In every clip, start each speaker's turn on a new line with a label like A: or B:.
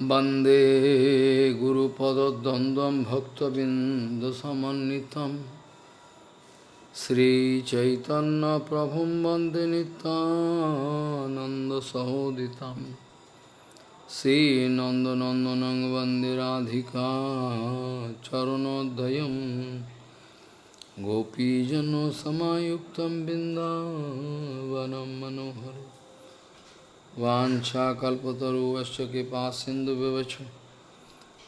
A: वंदे गुरुपदद्वन्द्वं भक्तबिन्दुसमन्वितं श्रीचैतन्यप्रभुं वंदे नितानन्दसहोदितं श्रीनन्दनन्दनं वंदे राधिका चरणोदयं गोपीजनसमायुक्तं बिन्दावनं मनोहरम् वाछाकल्पतरुश्च कृपा सिंधु व्यवच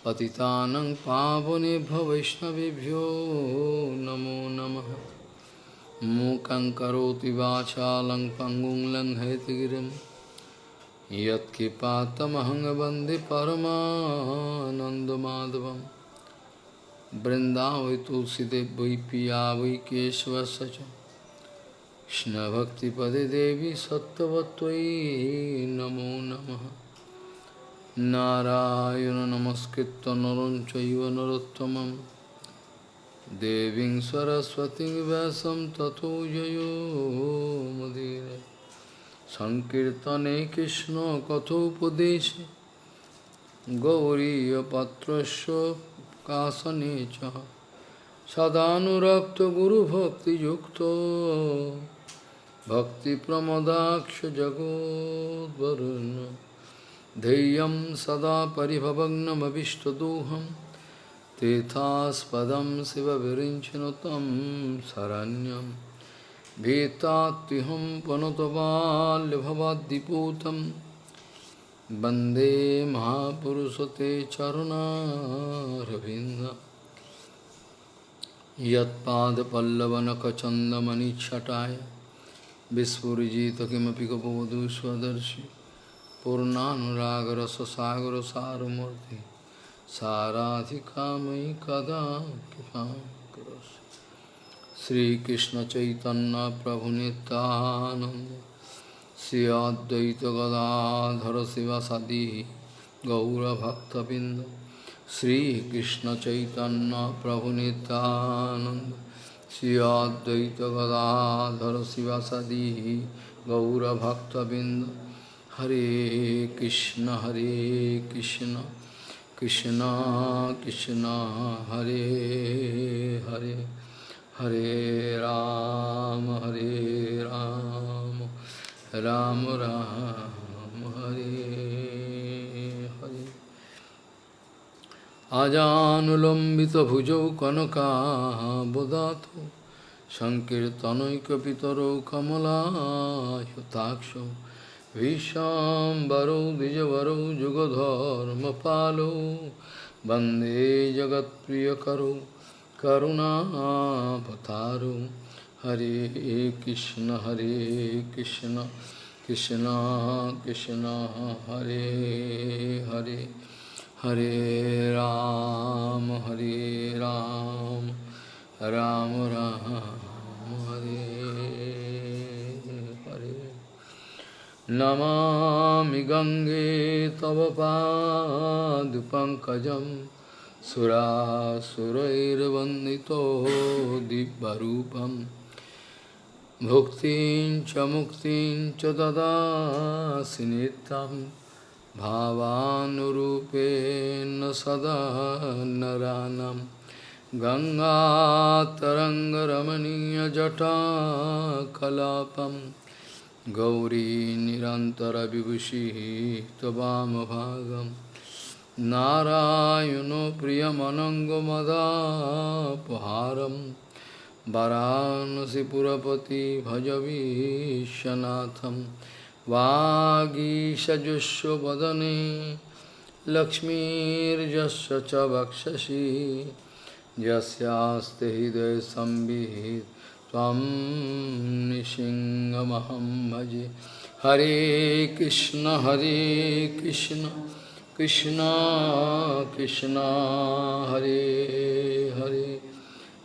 A: पतितानं पावनेभ्य वैष्णवेभ्यो नमो नमः। मूकं करोति वाचालं पङ्गुं लङ्घयतिगिरिं यत्कृपातमहं तुलसीदेव वै पिया वै কৃষ্ণভক্তিপদে দেবী সত্যবত্তই নমো নম। নারায়ণ নমস্কৃত নরম চৈব নরোত্তম দেবী সরস্বতী ব্যাসম তথো জয়োমদীর সংকীর্তনে কৃষ্ণ কথোপদেশে। গৌরীপত্রস্য কাশনে চ। সদানুরক্ত গুরুভক্তিযুক্ত। सदानुरक्तगुरुभक्तियुक्तो भक्तिप्रमदाक्षजगोद्वरुन् धैर्यं सदा परिभवग्नमभिष्टदोहं तेथास्पदं शिवविरिञ्चनु तं शरण्यं। भीतात्युहं पनुतबाल्यभवाद्दिपूतं वंदे महापुरुषते चरुणारविन्दम् यत्पादपल्लवनखचन्दमणिच्छटाय विस्फुरिजित किमपि गपवधू स्वदर्शि पूर्णानुरागरससागरसारमूर्ति साराधिकामयि कदा कृपां करोसि श्रीकृष्णचैतन्यप्रभुनितानन्द श्री अद्वैतगदाधर शिवसदी गौरभक्तबिन्द श्रीकृष्ण चैतन्य प्रभु नित्यानंद श्री अद्वैत गदाधर शिवासदी गौरभक्तबिंद हरे कृष्ण हरे कृष्ण कृष्ण कृष्ण हरे हरे हरे राम हरे राम राम राम আজানুলম্বিতভুজৌ কনকাবদাত সংকীর্তনৈকপিতরৌ কমলায়তাক্ষ ভীষাম্বরৌ দ্বিজবরৌ যুগধর্মপালৌ বন্দে জগৎপ্রিয়করৌ করুণাবতারৌ হরে কৃষ্ণ হরে কৃষ্ণ কৃষ্ণ কৃষ্ণ, হরে Hare. Hare Ram, Hare Ram, Ram Ram, Hare Hare. Namami Gange Tava Padupankajam Sura Surairvandito Dibbarupam Bhuktin Chamuktin Chadada Sinitam भावानुरूपेण सदा नरानं। गङ्गातरङ्गरमणीयजटाकलापं। गौरी निरन्तरविभूषिः त्ववामभागं नारायणो प्रियमनङ्गमदापहारं। वरानसिपुरपति भजवीशनाथम् वागीषजुष्वदने लक्ष्मीर्जस्य च वक्षसि। यस्यास्ते हृदयसंविहित त्वं निसिंहमहं भजे। हरे कृष्ण हरे कृष्ण कृष्ण कृष्ण, हरे हरे।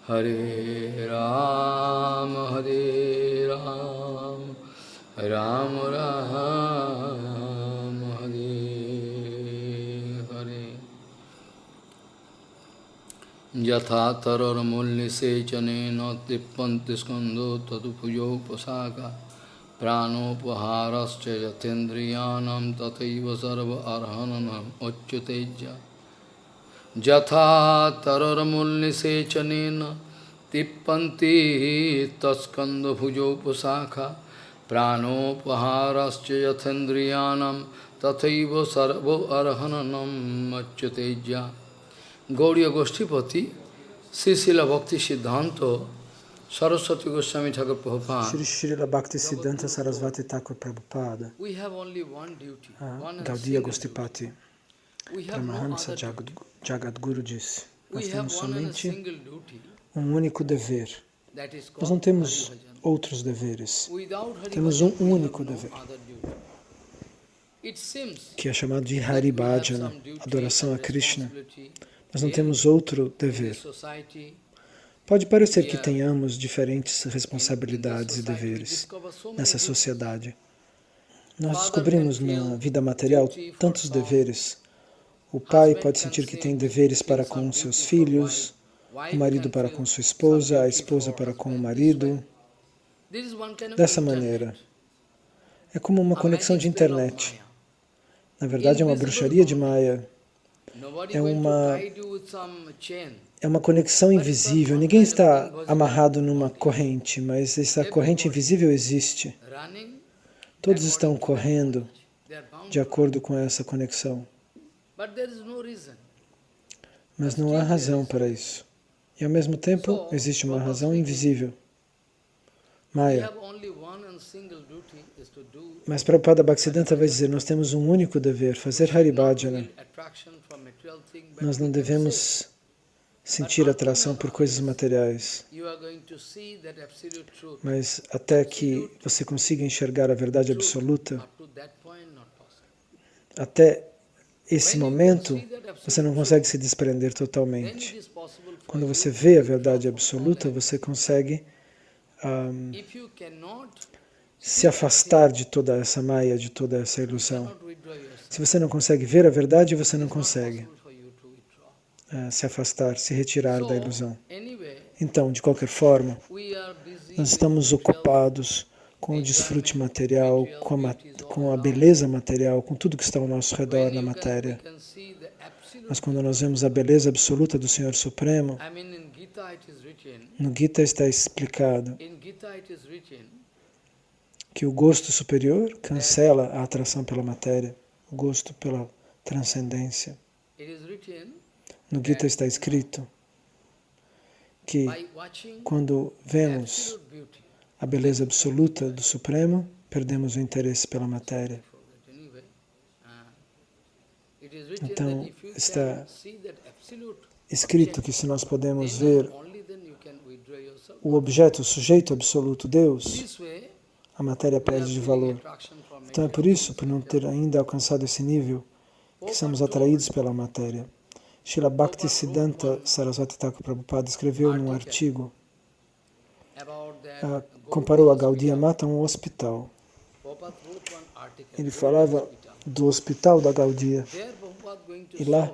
A: हरे राम हरे राम। राम राम हरे हरे। यथा तरर्मूल्यसेचनेन तृप्यन्ति स्कन्धो तदुपयोपसाका प्राणोपहारश्च यथेन्द्रियाणां तथैव सर्व अर्हननम् उच्युतेज्य। यथा तरर्मूल्यसेचनेन तिप्पन्ति तस्कन्दभुजोपशाखा प्राणोपहारश्च यथेन्द्रियाणां तथैव सर्वो अर्हननम् अच्युतेज्य गौड़ीय गोष्ठीपति श्री शिला भक्ति सिद्धांत Saraswati Goswami Thakur Prabhupada.
B: Shri Srila Bhakti Siddhanta Sarasvati Thakur Prabhupada.
A: We have only one duty.
B: Ah,
A: one
B: Gaudiya
A: single
B: Gostipati.
A: duty. We have no
B: Paramahansa
A: other
B: Jagad,
A: duty.
B: Jagadguru disse. Nós
A: We have
B: temos
A: one and a
B: somente
A: single duty.
B: um único dever.
A: That is
B: Nós não
A: called
B: temos
A: Hari Bhajan.
B: outros deveres, temos um único dever. que é chamado de
A: that
B: Hari
A: we have
B: Bhajana,
A: some duty
B: adoração a Krishna. Nós não temos outro dever. Pode parecer que tenhamos diferentes responsabilidades e deveres nessa sociedade. Nós descobrimos na vida material tantos deveres. O pai pode sentir que tem deveres para com seus filhos, o marido para com sua esposa, a esposa para com o marido. Dessa maneira. É como uma conexão de internet.
A: Maya.
B: Na verdade, é uma bruxaria de.
A: Nobody
B: É uma-. É uma conexão invisível. Ninguém está amarrado numa corrente, mas essa corrente invisível existe. Todos estão correndo de acordo com essa conexão, mas não há razão para isso. E ao mesmo tempo, existe uma razão invisível.
A: Do
B: Mas Prabhupada Bhaktisiddhanta vai dizer, nós temos um único dever, fazer Haribhajana. Nós não devemos sentir atração por coisas materiais, mas até que você consiga enxergar a verdade absoluta, até esse momento, você não consegue se desprender totalmente. Quando você vê a verdade absoluta, você consegue
A: cannot,
B: se afastar de toda essa maia, de toda essa ilusão. Se você não consegue ver a verdade, você não consegue ah, se afastar, se retirar da ilusão. Então, de qualquer forma, nós estamos ocupados com o desfrute material, com a, ma- com a beleza material, com tudo que está ao nosso redor na matéria. Mas quando nós vemos a beleza absoluta do Senhor Supremo, No Gita está explicado que o gosto superior cancela a atração pela matéria, o gosto pela transcendência. No Gita está escrito que quando vemos a beleza absoluta do Supremo, perdemos o interesse pela matéria. Então, está Escrito que se nós podemos ver
A: only then you can withdraw yourself.
B: O objeto, o sujeito absoluto, Deus,
A: way,
B: a matéria perde de valor. Então é por isso, por não ter ainda alcançado esse nível, que somos atraídos pela matéria. Srila Bhaktisiddhanta Saraswati Thakur Prabhupada escreveu num artigo, ah, comparou a. Gaudiya Mata a um hospital. Ele falava do hospital da Gaudiya. E lá,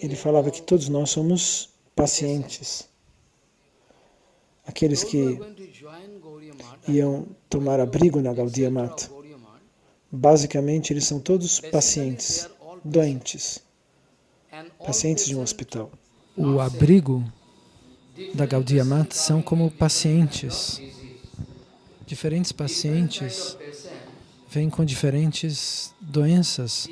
B: Ele falava que todos nós somos pacientes. Aqueles que iam tomar abrigo na. Gaudiya Mata, basicamente eles são todos pacientes, doentes, pacientes de um hospital.
C: O abrigo da Gaudiya Mata são como pacientes. Diferentes pacientes vêm com diferentes doenças.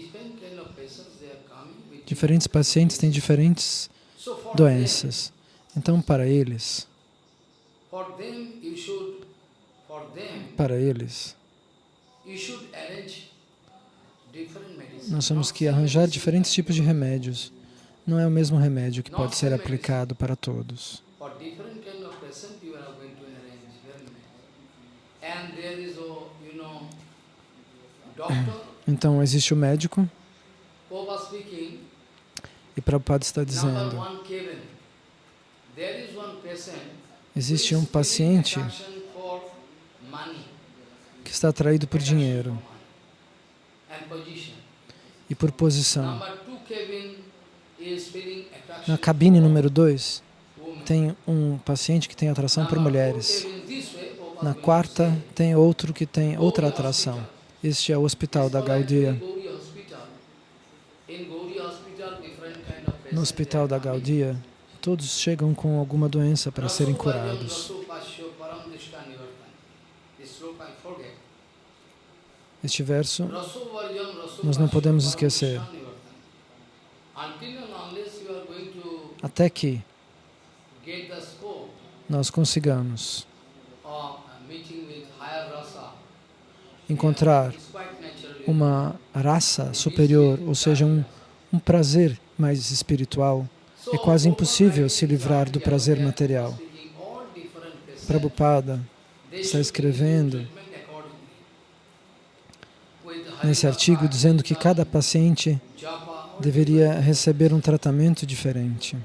C: Diferentes pacientes têm diferentes doenças. Então, para eles,
A: them, for them you should, for them
C: para eles, nós temos que arranjar diferentes tipos de remédios. Não é o mesmo remédio que pode ser aplicado para todos. Então, existe o médico, e Prabhupada está dizendo, existe um paciente que está atraído por dinheiro e por posição. Na cabine número 2,
A: women.
C: tem um paciente que tem atração por mulheres.
B: Na quarta tem outro que tem outra atração. Este é o hospital da Gaudia. No hospital da. Gaudia, todos chegam com alguma doença para serem curados. Este verso Nós não podemos esquecer. Até que nós consigamos encontrar uma raça superior, ou seja, um, um prazer mais espiritual, é quase impossível se livrar do prazer material. Prabhupada está escrevendo nesse artigo dizendo que cada paciente deveria receber um tratamento diferente.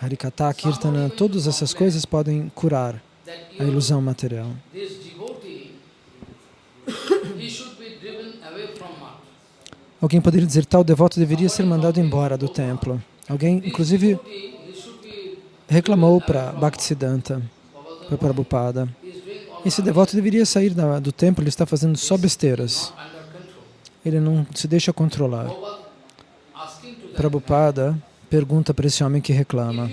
B: Harikata, Kirtana, todas essas coisas podem curar a ilusão material. Alguém poderia dizer tal devoto deveria ser mandado embora do templo. Alguém, inclusive, reclamou para Bhaktisiddhanta, para Prabhupada. Esse devoto deveria sair do templo, ele está fazendo só besteiras. Ele não se deixa controlar. Prabhupada pergunta para esse homem que reclama.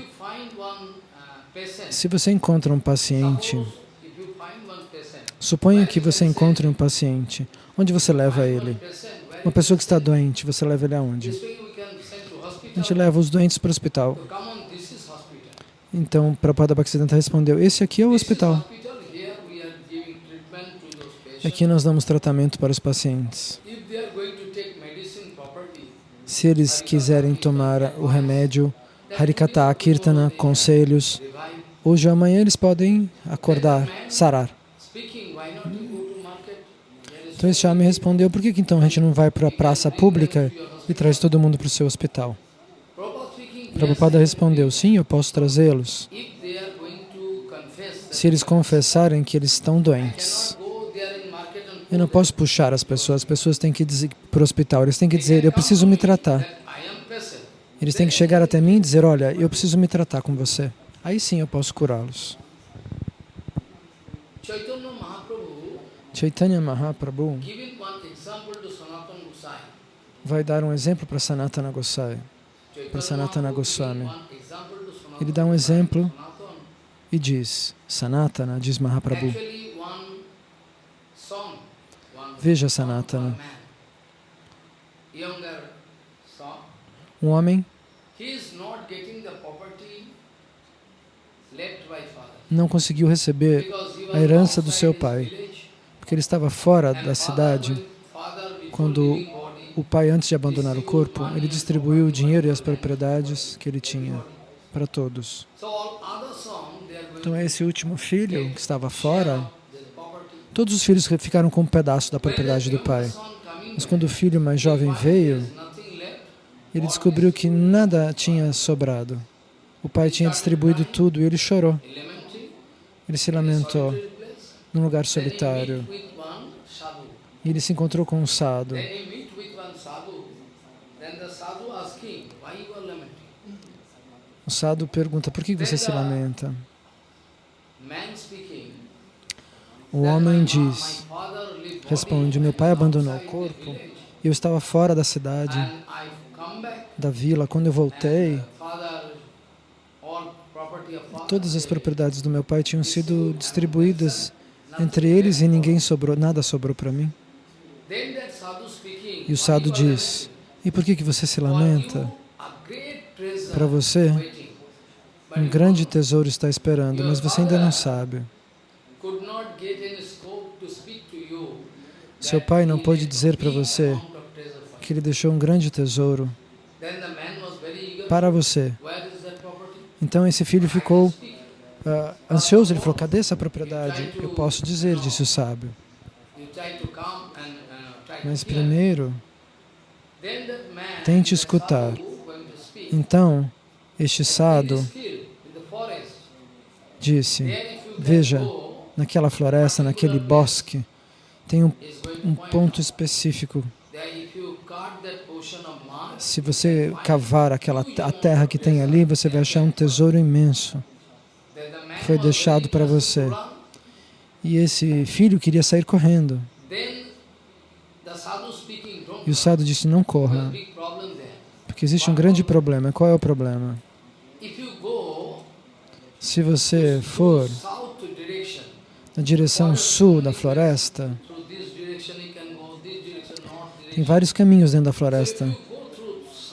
B: Se você encontra um paciente, suponha que você encontre um paciente, onde você leva ele? Uma pessoa que está doente, você leva ele aonde?
A: this way we can send to
B: A gente leva os doentes para o hospital. Então, Prabhupada Bhaktisiddhanta respondeu, esse aqui é o hospital. Aqui nós damos tratamento para os pacientes. Se eles quiserem tomar o remédio, Harikata, Kirtana, conselhos, hoje ou amanhã eles podem acordar, sarar. Então esse homem respondeu, por que então a gente não vai para a praça pública e traz todo mundo para o seu hospital?
A: Prabhupada
B: respondeu, sim, eu posso trazê-los. Se eles confessarem que eles estão doentes. Eu não posso puxar as pessoas, as pessoas têm que dizer para o hospital, eles têm que dizer, eu preciso me tratar. Eles têm que chegar até mim e dizer, olha, eu preciso me tratar com você. Aí sim eu posso curá-los.
A: Chaitanya Mahaprabhu
B: vai dar um exemplo para Sanatana Gosai.
A: Chaitanya
B: Sanatana Goswami. Ele dá um exemplo e diz, Sanatana, diz Mahaprabhu, Veja, Sanatana. um homem não conseguiu receber a herança do seu pai, porque ele estava fora da cidade. Quando O pai, antes de abandonar o corpo, ele distribuiu o dinheiro e as propriedades que ele tinha para todos. Então esse último filho que estava fora, todos os filhos ficaram com um pedaço da propriedade do pai. Mas quando o filho mais jovem veio, ele descobriu que nada tinha sobrado. O pai tinha distribuído tudo e ele chorou. Ele se lamentou num lugar solitário. E ele se encontrou com um sado. O sado pergunta, por que você se lamenta? O homem
A: ma-
B: diz, responde, meu pai abandonou o corpo eu estava fora da cidade, da vila. Quando eu voltei,
A: uh,
B: todas as propriedades do meu pai tinham sido distribuídas entre eles e ninguém sobrou, nada sobrou para mim.
A: Sadhu
B: E o
A: are
B: diz, e por que, que você se lamenta? Para você, um grande tesouro está esperando, mas você ainda não sabe. Seu pai não pôde dizer para você que ele deixou um grande tesouro para você. Então esse filho ficou ah, ansioso. Ele falou: Cadê essa propriedade? Eu posso dizer, disse o sábio.
A: Uh,
B: Mas primeiro, tente escutar. então, este
A: In
B: disse: Veja, naquela floresta, naquele bosque, tem um, um ponto específico. Se você cavar aquela a terra que tem ali, você vai achar um tesouro imenso. Foi deixado para você. E esse filho queria sair correndo. E o sadhu disse, não corra, porque existe um grande problema. Qual é o problema? Se você for na direção sul da floresta, tem vários caminhos dentro da floresta.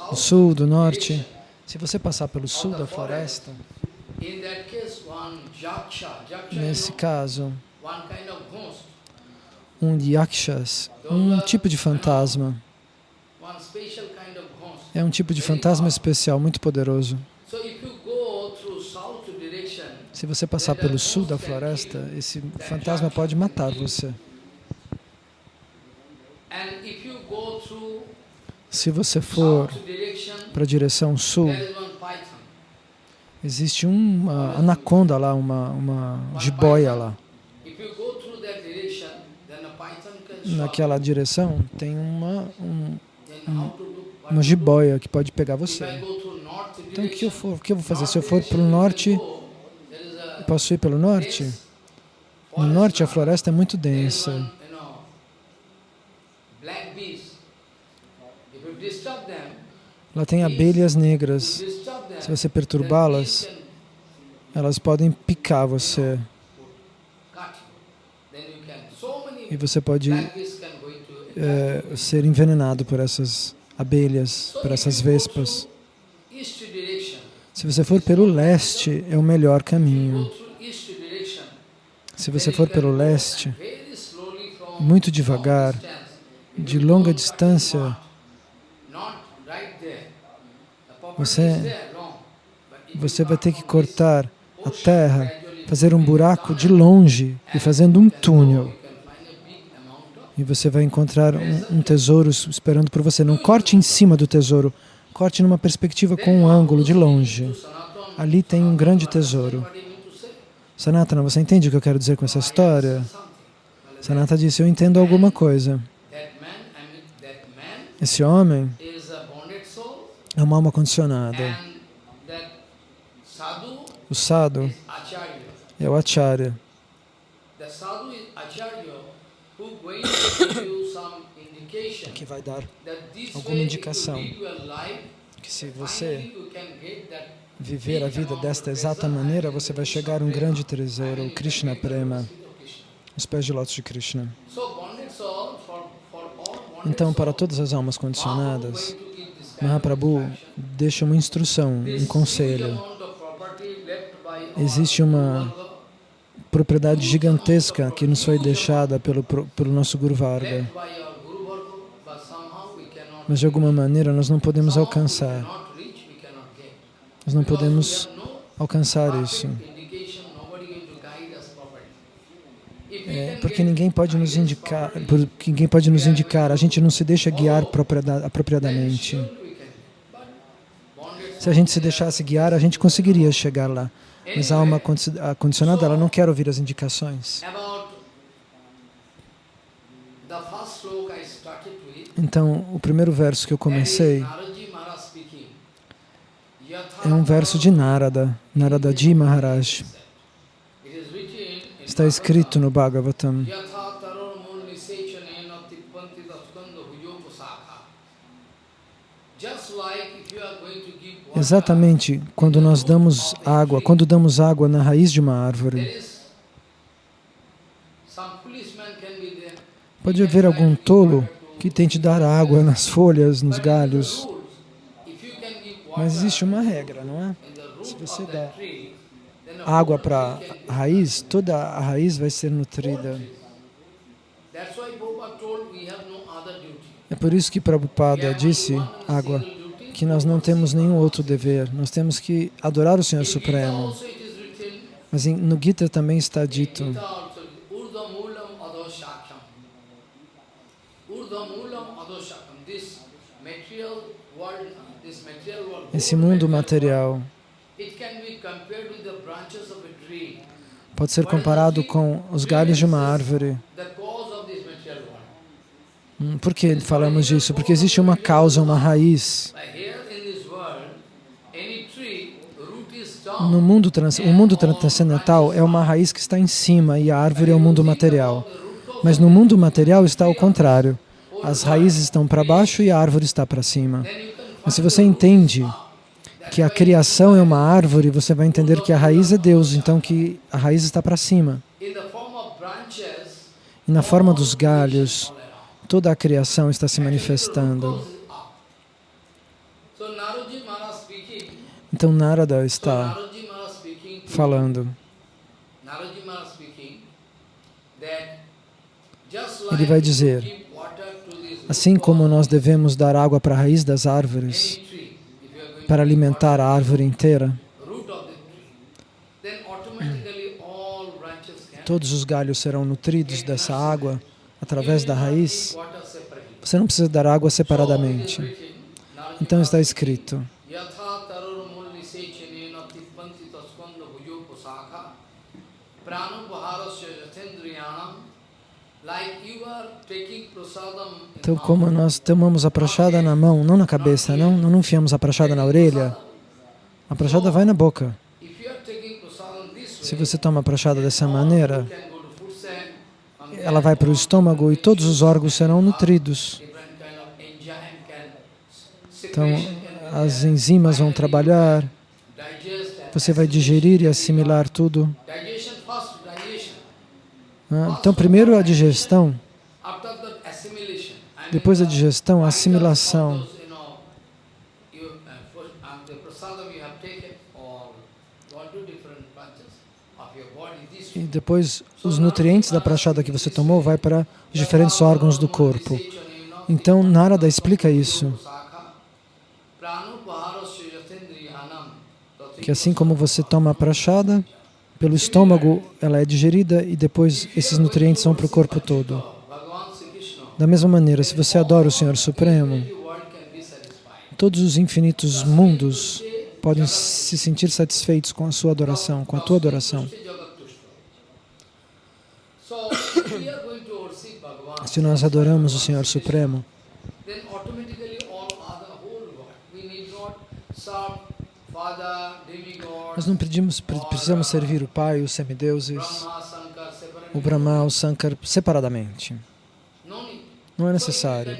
B: Do sul, do norte. Se você passar pelo sul da floresta, nesse caso, um yakshas, um tipo de fantasma, é um tipo de fantasma especial muito poderoso. Se você passar pelo sul da floresta, esse fantasma pode matar você. Se você for para a direção sul, existe uma anaconda lá, uma, uma jiboia lá. Naquela direção tem uma, um- uma jiboia que pode pegar você. Então o que eu, for, o que eu vou fazer? Se eu for para o norte,
A: go, there is a
B: posso ir pelo norte? No norte a floresta é muito densa. Lá tem abelhas negras. Se você perturbá-las, elas podem picar você. E você pode eh, ser envenenado por essas abelhas, por essas vespas. Se você for pelo leste, é o melhor caminho. Se você for pelo leste, muito devagar, de longa distância, Você- você vai ter que cortar a terra, fazer um buraco de longe e fazendo um túnel. E você vai encontrar um, um tesouro esperando por você. Não corte em cima do tesouro, corte numa perspectiva com um ângulo de longe.
A: Sanatana.
B: Ali tem um grande tesouro. Sanatana, você entende o que eu quero dizer com essa história?
A: Something.
B: Sanata disse, eu entendo alguma coisa. Esse homem é uma alma condicionada. O sadhu é o acharya. Que vai dar Alguma indicação. que se você viver a vida desta exata maneira, você vai chegar a um grande tesouro, o Krishna Prema, os pés de lótus de Krishna. Então, para todas as almas condicionadas, Mahaprabhu deixa uma instrução, um conselho.
A: by
B: Existe uma propriedade gigantesca que nos foi deixada pelo, pelo nosso
A: Guru Varga,
B: Mas de alguma maneira nós não podemos alcançar. Nós não podemos alcançar isso. É, porque ninguém pode nos indicar, porque ninguém pode nos indicar, a gente não se deixa guiar proprieda- apropriadamente. Se a gente se deixasse guiar, a gente conseguiria chegar lá. Mas a alma condicionada, ela não quer ouvir as indicações. Então, o primeiro verso que eu comecei é um verso de Narada, Naradaji Maharaj. Está escrito no Bhagavatam. Exatamente quando nós damos água, quando damos água na raiz de uma árvore, pode haver algum tolo que tente dar água nas folhas, nos galhos, mas existe uma regra, não é? Se você der água para a raiz, toda a raiz vai ser nutrida. É por isso que Prabhupada disse, água, que nós não temos nenhum outro dever. Nós temos que adorar o Senhor Supremo. Mas no Gita também está dito, esse mundo material pode ser comparado com os galhos de uma árvore. Hum, Por que falamos disso? Porque existe uma causa, uma raiz.
A: No mundo trans, o mundo transcendental é uma raiz que está em cima e a árvore é o mundo material. Mas no mundo material está ao contrário. As raízes estão para baixo e a árvore está para cima. Mas se você entende que a criação é uma árvore, você vai entender que a raiz é Deus, então que a raiz está para cima. E na forma dos galhos, toda a criação está se manifestando. Então Narada está falando. Ele vai dizer, Assim como nós devemos dar água para a raiz das árvores, para alimentar a árvore inteira, todos os galhos serão nutridos dessa água através da raiz. Você não precisa dar água separadamente. Então está escrito, então como nós tomamos a prachada na mão, não na cabeça, não, não enfiamos a prachada na orelha, a prachada vai na boca. Se você toma a prachada dessa maneira, ela vai para o estômago e todos os órgãos serão nutridos. Então, as enzimas vão trabalhar, você vai digerir e assimilar tudo. Então, primeiro a digestão, depois a digestão, a assimilação. E depois os nutrientes da prachada que você tomou vai para os diferentes órgãos do corpo. Então Narada explica isso, que assim como você toma a prachada, pelo estômago ela é digerida e depois esses nutrientes vão para o corpo todo. Da mesma maneira, se você adora o Senhor Supremo, todos os infinitos mundos podem se sentir satisfeitos com a sua adoração, com a tua adoração. Se nós adoramos o Senhor Supremo, nós não pedimos, pre- precisamos servir o Pai, os semideuses, o Brahma, o Sankar separadamente. Não é necessário.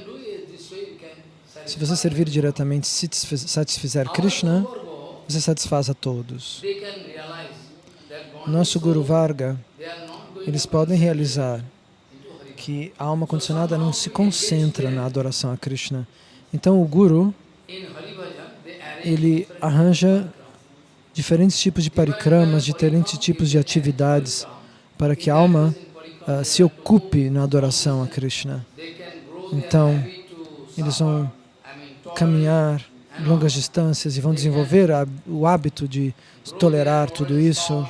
A: Se você servir diretamente, se satisfiz- satisfizer Krishna, você satisfaz a todos. Nosso Guru Varga, eles podem realizar que a alma condicionada não se concentra na adoração a Krishna. Então o Guru, ele arranja diferentes tipos de parikramas, diferentes tipos de atividades para que a alma ah, se ocupe na adoração a Krishna. Então, Eles vão caminhar longas distâncias e vão desenvolver a- o hábito de tolerar tudo isso.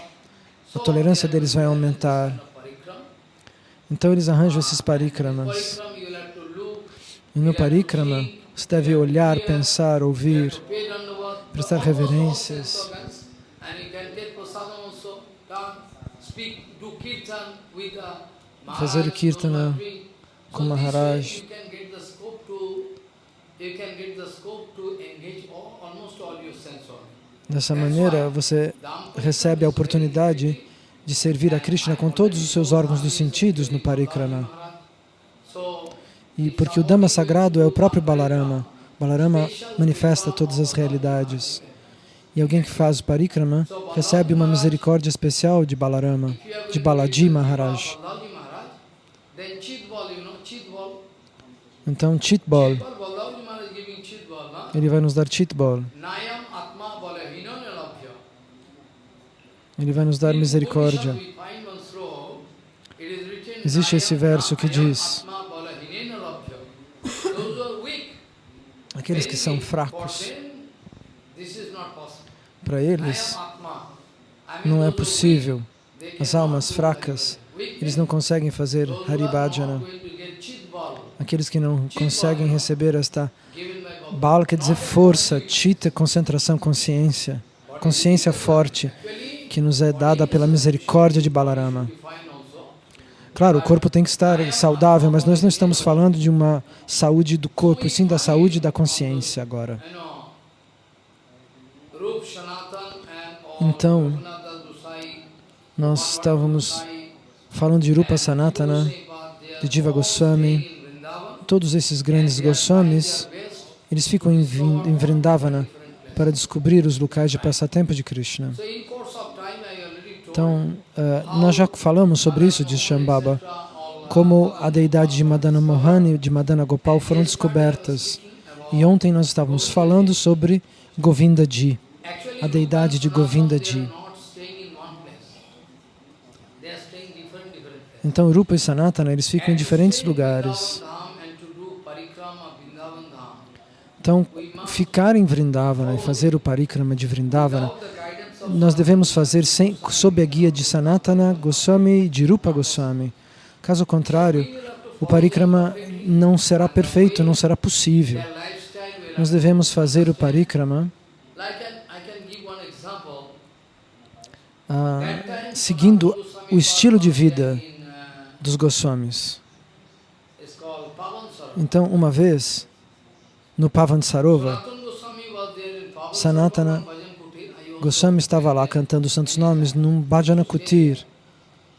A: A tolerância deles vai aumentar. Então eles arranjam esses parikramas. E no parikrama, você deve olhar, pensar, ouvir, prestar reverências. Fazer o kirtana com Maharaj. Dessa maneira, você recebe a oportunidade de servir a Krishna com todos os seus órgãos dos sentidos no parikrama.
B: So,
A: E porque o Dhamma sagrado é o próprio Balarama. Balarama manifesta todas as realidades. E alguém que faz o parikrama recebe uma misericórdia especial de Balarama, de Balaji Maharaj. Então, Chitbol, ele vai nos dar Chitbol. Ele vai nos dar misericórdia. Existe esse verso que diz, aqueles que são fracos, para eles não é possível. As almas fracas, eles não conseguem fazer Haribhajana. Aqueles que não conseguem receber esta. Bala quer dizer força, Chita, concentração, consciência. Consciência forte que nos é dada pela misericórdia de Balarama. Claro, o corpo tem que estar saudável, mas nós não estamos falando de uma saúde do corpo, sim da saúde da consciência agora.
B: Então, nós estávamos falando de Rupa Sanatana, de
A: all
B: Goswami. Todos esses grandes Goswamis, eles ficam em Vrindavana para descobrir os locais de passatempo de Krishna. Então, eh, nós já falamos sobre isso de Shambhava, como a deidade de Madana Mohan e de Madana Gopal foram descobertas. E ontem nós estávamos falando sobre Govinda Ji, a deidade de Govinda Ji. Então, Rupa e Sanatana, eles ficam em diferentes lugares. Então, ficar em Vrindavana e fazer o parikrama de Vrindavana, nós devemos fazer sem, sob a guia de Sanatana Goswami e de Rupa Goswami. Caso contrário, o parikrama não será perfeito, não será possível. Nós devemos fazer o parikrama ah, seguindo o estilo de vida dos Goswamis. Então, uma vez, no Pavan Sarova,
A: Sanatana Goswami
B: estava lá cantando os santos nomes num bhajana kutir,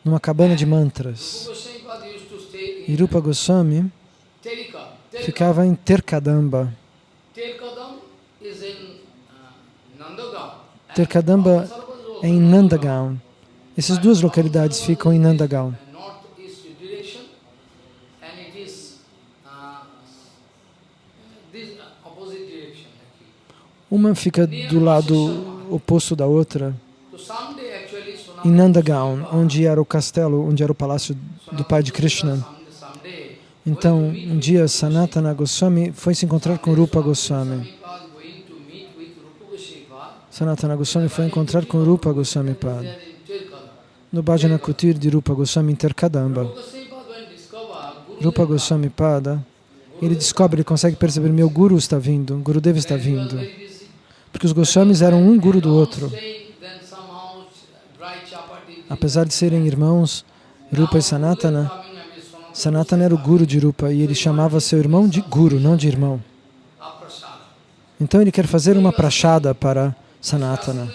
B: numa cabana de mantras. E Rupa Goswami ficava em Terkadamba. Terkadamba é em Nandagaon. Essas duas localidades ficam em Nandagaon. Uma fica do lado oposto da outra, em Nandagaon, onde era o castelo, onde era o palácio do pai de Krishna. Então, um dia Sanatana Goswami foi se encontrar com Rupa Goswami. Sanatana Goswami foi encontrar com Rupa Goswami Pad, no Bhajana Kutir de Rupa Goswami em Terkadamba.
A: Rupa Goswami Pad when discover Guru
B: Rupa Goswami Pada, ele descobre, ele consegue perceber, meu Guru está vindo, Gurudeva está vindo. Porque os Goswamis eram um Guru do outro. Apesar de serem irmãos, Rupa e Sanatana,
A: Sanatana
B: era o Guru de Rupa e ele chamava seu irmão de Guru, não de irmão. Então ele quer fazer uma prachada para Sanatana.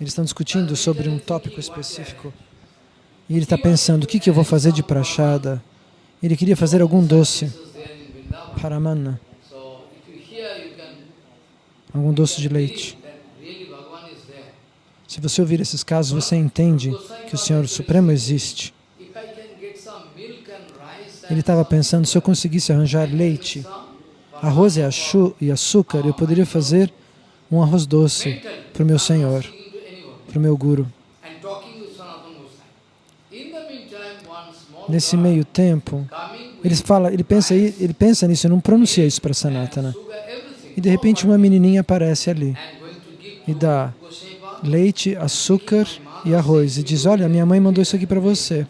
B: Eles estão discutindo sobre um tópico específico. E ele está pensando, o que, que eu vou fazer de prachada? Ele queria fazer algum doce,
A: This
B: algum doce de leite. Se você ouvir esses casos, você entende que o Senhor Supremo existe. Ele estava pensando, se eu conseguisse arranjar leite, arroz e, açúcar, eu poderia fazer um arroz doce para o meu Senhor, para o meu Guru. Nesse meio tempo, ele fala, ele pensa, ele pensa nisso não pronuncia isso para Sanatana. E de repente uma menininha aparece ali e dá leite, açúcar e arroz e diz, olha, minha mãe mandou isso aqui para você.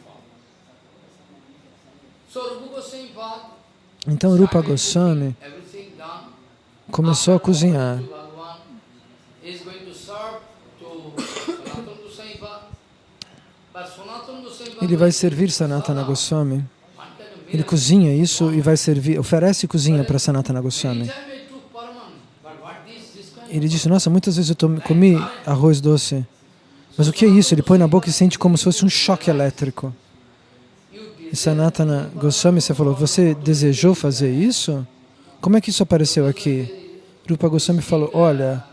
B: Então Rupa Goswami começou a cozinhar. Ele vai servir Sanatana Goswami. Ele cozinha isso e vai servir, oferece cozinha para Sanatana Goswami. Ele disse, nossa, muitas vezes eu comi arroz doce. Mas o que é isso? Ele põe na boca e sente como se fosse um choque elétrico. E Sanatana Goswami, você falou, você desejou fazer isso? Como é que isso apareceu aqui? Rupa Goswami falou, olha,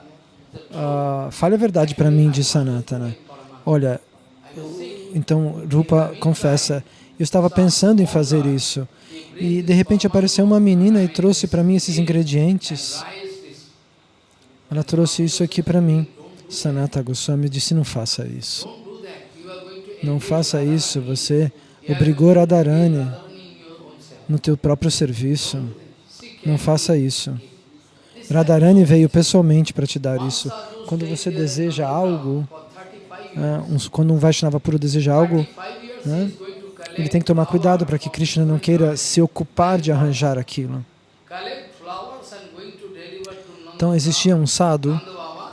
B: ah, fale a verdade para mim, de Sanatana. Olha, então Rupa confessa, eu estava pensando em fazer isso. E de repente apareceu uma menina e trouxe para mim esses ingredientes. Ela trouxe isso aqui para mim. Sanata Goswami disse, não faça isso. Não faça isso, você obrigou Radharani no teu próprio serviço. Não faça isso. Radharani veio pessoalmente para te dar isso. Quando você deseja algo,
A: for 35 years.
B: né, quando um Vaishnava puro deseja algo,
A: 35 years
B: né, ele tem que tomar cuidado para que Krishna não queira se ocupar de arranjar aquilo. Então existia um sadhu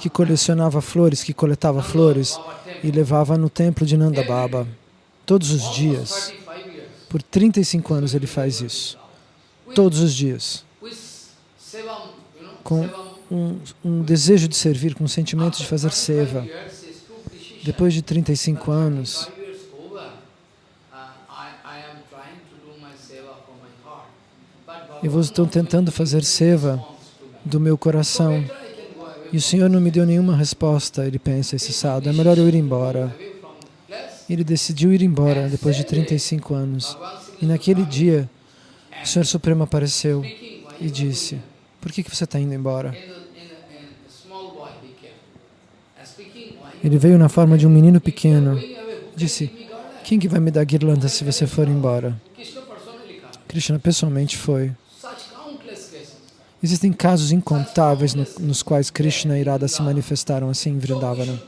B: que colecionava flores, que coletava flores e levava no templo de Nanda Baba. Todos os dias.
A: 35 years.
B: Por 35 anos ele faz isso. Todos os dias. Com um, um desejo de servir, com um sentimento de fazer seva. Depois de 35
A: But
B: anos,
A: 35 years over, I, I am trying to do my seva from my heart. But
B: eu estou tentando fazer seva. Do meu coração e o Senhor não me deu nenhuma resposta. Ele pensa, esse sábado, é melhor eu ir embora. Ele decidiu ir embora depois de 35 anos. E naquele dia, o Senhor Supremo apareceu e disse, por que, que você está indo embora? Ele veio na forma de um menino pequeno. Disse, quem que vai me dar guirlanda se você for embora?
A: Krishna
B: pessoalmente foi. Existem casos incontáveis no- nos quais Krishna e Irada se manifestaram assim em Vrindavana.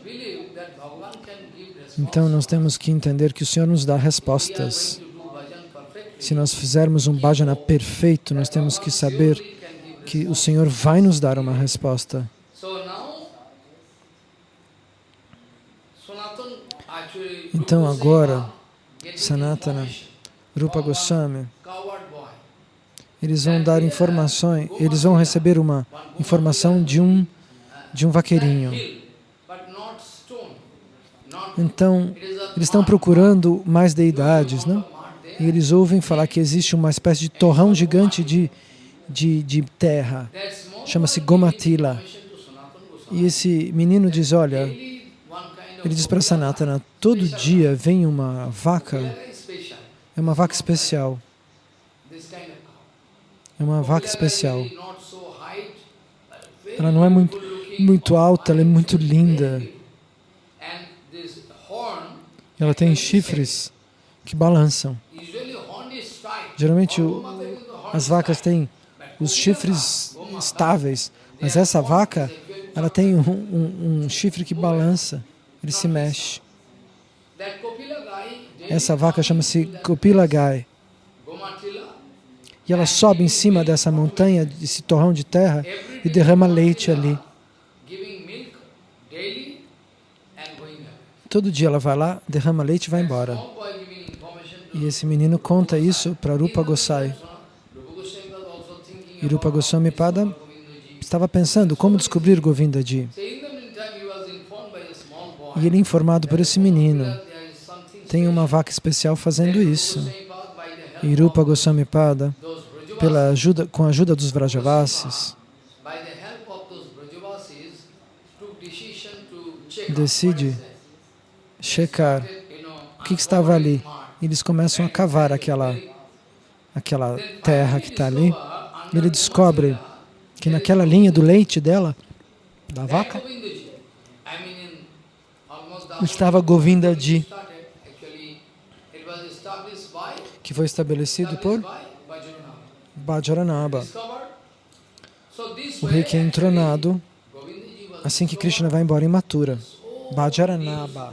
B: Então nós temos que entender que o Senhor nos dá respostas. Se nós fizermos um bhajana perfeito, nós temos que saber que o Senhor vai nos dar uma resposta. Então agora, Sanatana, Rupa Goswami. Eles vão dar informações, eles vão receber uma informação de um de um vaqueirinho. Então, eles estão procurando mais deidades, não? E eles ouvem falar que existe uma espécie de torrão gigante de, de, de terra. Chama-se Gomatila. E esse menino diz, olha, ele diz para Sanatana, todo dia vem uma vaca, é uma vaca especial, é uma vaca especial. Ela não é muito, muito alta, ela é muito linda. Ela tem chifres que balançam. Geralmente o- as vacas têm os chifres estáveis, mas essa vaca, ela tem um, um- um chifre que balança, ele se mexe. Essa vaca chama-se Kopila Gai. E ela sobe em cima dessa montanha, desse torrão de terra, e derrama leite ali. Todo dia ela vai lá, derrama leite e vai embora. E esse menino conta isso para Rupa Gosai. E Rupa Goswami Pada estava pensando como descobrir Govindaji.
A: So in the meantime, he was informed by a small boy
B: E ele é informado por esse menino. Tem uma vaca especial fazendo isso. E Rupa Goswami Pada, pela ajuda, com a ajuda dos Vrajavasis, Decide checar o que, estava ali. Eles começam a cavar aquela, aquela terra que está ali. Ele descobre que naquela linha do leite dela, da vaca, estava Govindaji, que foi estabelecido por. Bajaranaba, o rei que é entronado assim que Krishna vai embora em Mathura.
A: so
B: Bajaranaba.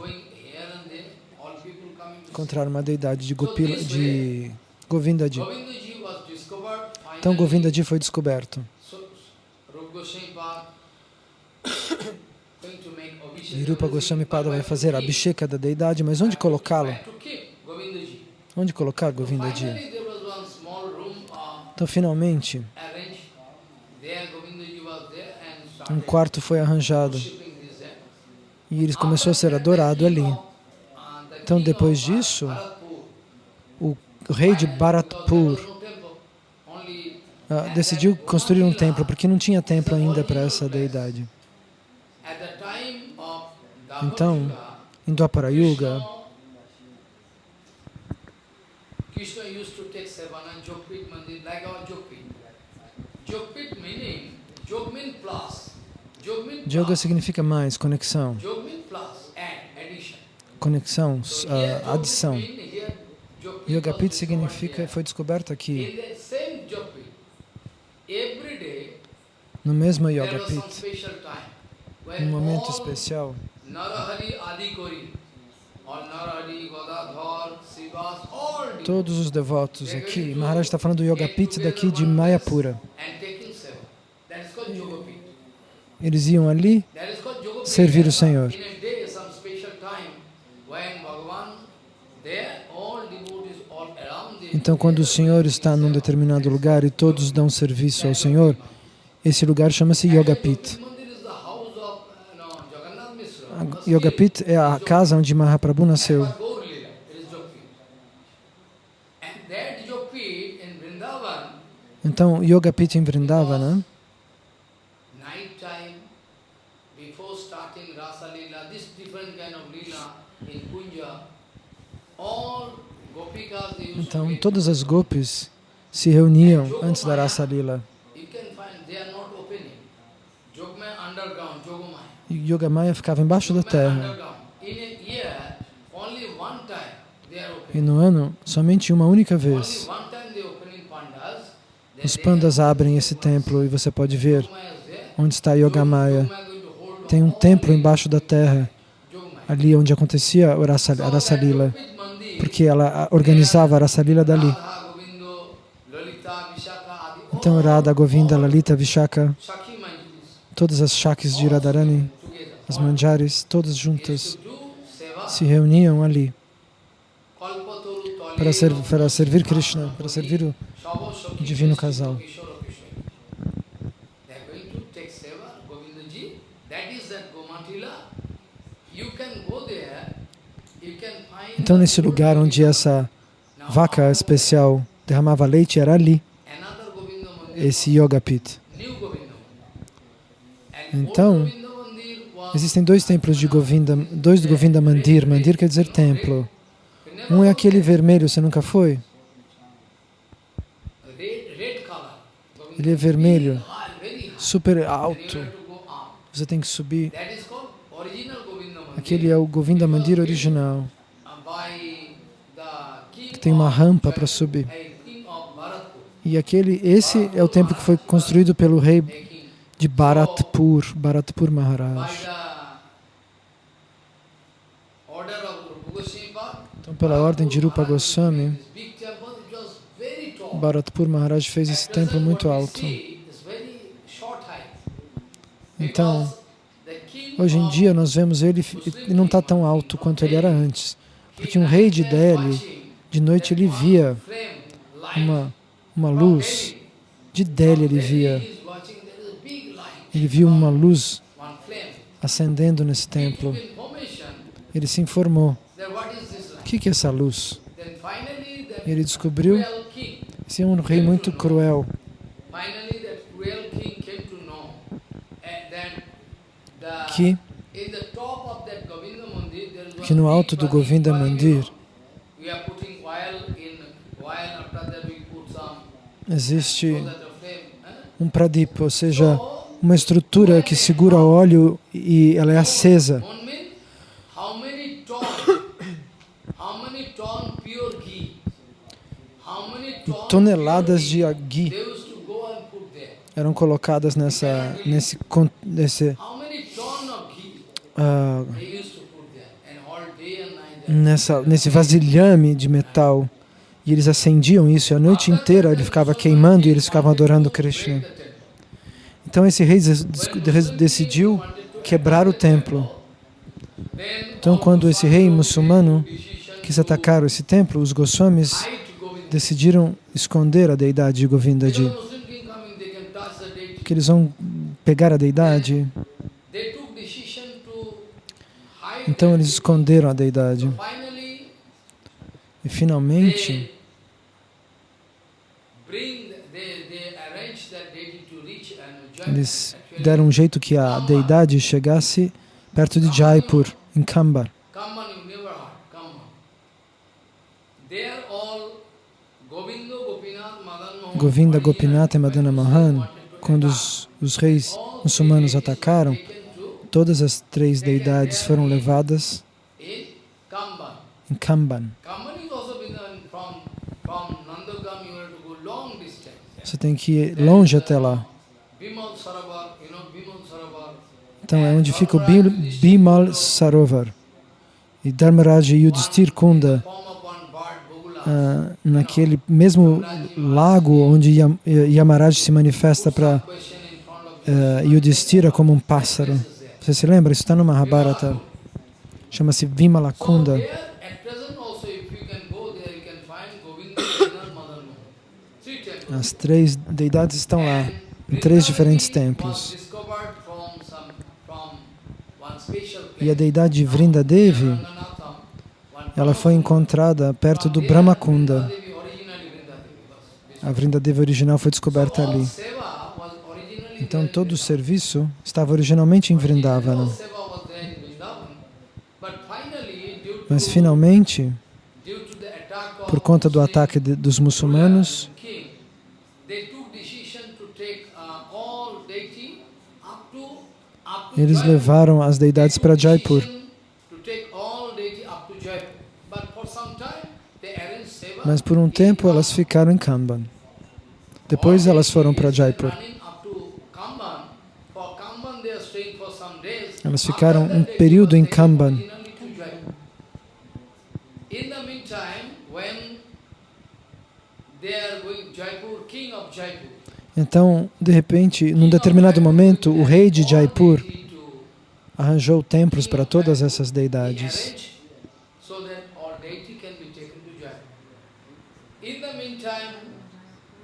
B: Encontrar uma deidade de, Gopila, de Govindaji. Então. Govindaji foi descoberto.
A: So, Rupa Goswami
B: Pada vai fazer a abhisheka da deidade, mas onde colocá-lo?
A: Where to keep Govindaji?
B: Onde colocar Govindaji?
A: Uh,
B: Então finalmente um quarto foi arranjado e ele começou a ser adorado ali. Então depois disso, o rei de Bharatpur ah, decidiu construir um templo porque não tinha templo ainda para essa deidade. Então, Em Dwapara Yuga,
A: Krishna used to take Sevana Jogpit Mandir like our Jogpit. Jogpit meaning, Jog mean plus.
B: Yoga significa mais, conexão. Conexão,
A: Jog
B: adição.
A: mean, here Jogpit
B: Yoga
A: was
B: Pit
A: discovered
B: significa, foi descoberto aqui, no mesmo
A: there
B: Yoga
A: was some
B: Pit,
A: special time
B: um momento especial. Todos os devotos aqui, Maharaj está falando do Yoga Pit daqui de Mayapura.
A: Yoga Pit.
B: Eles iam ali
A: Yoga Pit.
B: servir o Senhor. Então, quando o Senhor está num determinado lugar e todos dão serviço ao Senhor, esse lugar chama-se Yogapit.
A: Mandir
B: Yogapit é a casa onde Mahaprabhu nasceu.
A: Vrindavan,
B: Então, Yogapit em
A: they used
B: então todas as gopis se reuniam antes da Rasa Lila.
A: You can find they are not opening. Jogmaya underground, Jogomaya.
B: E Yogamaya ficava embaixo da terra. E no ano, somente uma única vez, os pandas abrem esse templo e você pode ver onde está Yogamaya. Tem um templo embaixo da terra, ali onde acontecia a Rasa, a Rasa Lila,
A: Jogpit Mandir,
B: porque ela organizava a Rasa Lila dali. Então Radha, Govinda, Lalita, Vishaka, todas as Shakis de Radharani. As Manjaris, todas juntas se reuniam ali para, ser, para servir Krishna, para servir o divino casal. Então nesse lugar onde essa vaca especial derramava leite era ali, esse Yoga Pit. Então,
A: old Govinda Mandir was
B: Existem dois templos de Govinda, dois do Govinda Mandir. Mandir quer dizer templo. Um é aquele vermelho, você nunca foi? Ele é vermelho, super alto. Você tem que subir. Aquele é o Govinda Mandir original.
A: King
B: Tem uma rampa para subir. E aquele, esse é o templo que foi construído pelo rei de Bharatpur, Bharatpur Maharaj. Então, pela ordem de Rupa Goswami. Bharatpur Maharaj fez esse templo muito alto. Então, hoje em dia nós vemos ele, ele não está tão alto quanto ele era antes. Porque um rei de Delhi, de noite ele via uma, uma luz. De Delhi ele via, ele viu uma luz acendendo nesse templo. Ele se informou. O que é essa luz? Ele descobriu esse é um rei muito cruel. Que, que no alto do Govinda Mandir existe um pradip, ou seja, uma estrutura que segura óleo e ela é acesa.
A: Ton
B: Toneladas de
A: ghee
B: eram colocadas nessa, nesse, nesse,
A: there.
B: nessa, nesse vasilhame de metal. E eles acendiam isso e a noite inteira ele ficava queimando e eles ficavam adorando Krishna. Então esse rei decidiu quebrar o templo. Então quando esse rei muçulmano quis atacar esse templo, os Goswamis decidiram esconder a deidade de Govindaji.
A: Muslim king coming, they can touch the deity.
B: Que eles vão pegar a deidade, então eles esconderam a deidade. E finalmente eles deram um jeito que a deidade chegasse perto de Jaipur, em Kambar.
A: All Govinda, Gopinath,
B: e Madana Mohan, quando os, os reis muçulmanos atacaram, todas as três deidades foram levadas em Kamban. Você tem que ir longe até lá.
A: Bimal Saravar, you know, Bimal Saravar.
B: Então é onde fica o Bimal Sarovar. E Dharmaraj Yudhishthir Kunda, ah, naquele mesmo lago onde Yam- Yamaraj se manifesta para uh, Yudhishthira como um pássaro. Você se lembra? Isso está no Mahabharata. Chama-se Vimala
A: So
B: Kunda.
A: there, at present also, if you can go there, you can find Govinda, Gopinath, Madan Mohan. Three temples.
B: As três deidades estão lá. em três diferentes templos. E a deidade Vrinda Devi,
A: Ranganatham, one
B: ela foi encontrada perto do Brahmakunda.
A: Vrindadevi.
B: A Vrinda Devi original foi descoberta ali. Então todo o serviço estava originalmente em Vrindavana. Mas finalmente, por conta do ataque de- dos muçulmanos, eles levaram as deidades para Jaipur. Mas por um tempo elas ficaram em Kamban. Depois elas foram para Jaipur. Elas ficaram um período em
A: Jaipur,
B: Então, de repente, num determinado momento, o rei de Jaipur arranjou templos para todas essas
A: be
B: deidades.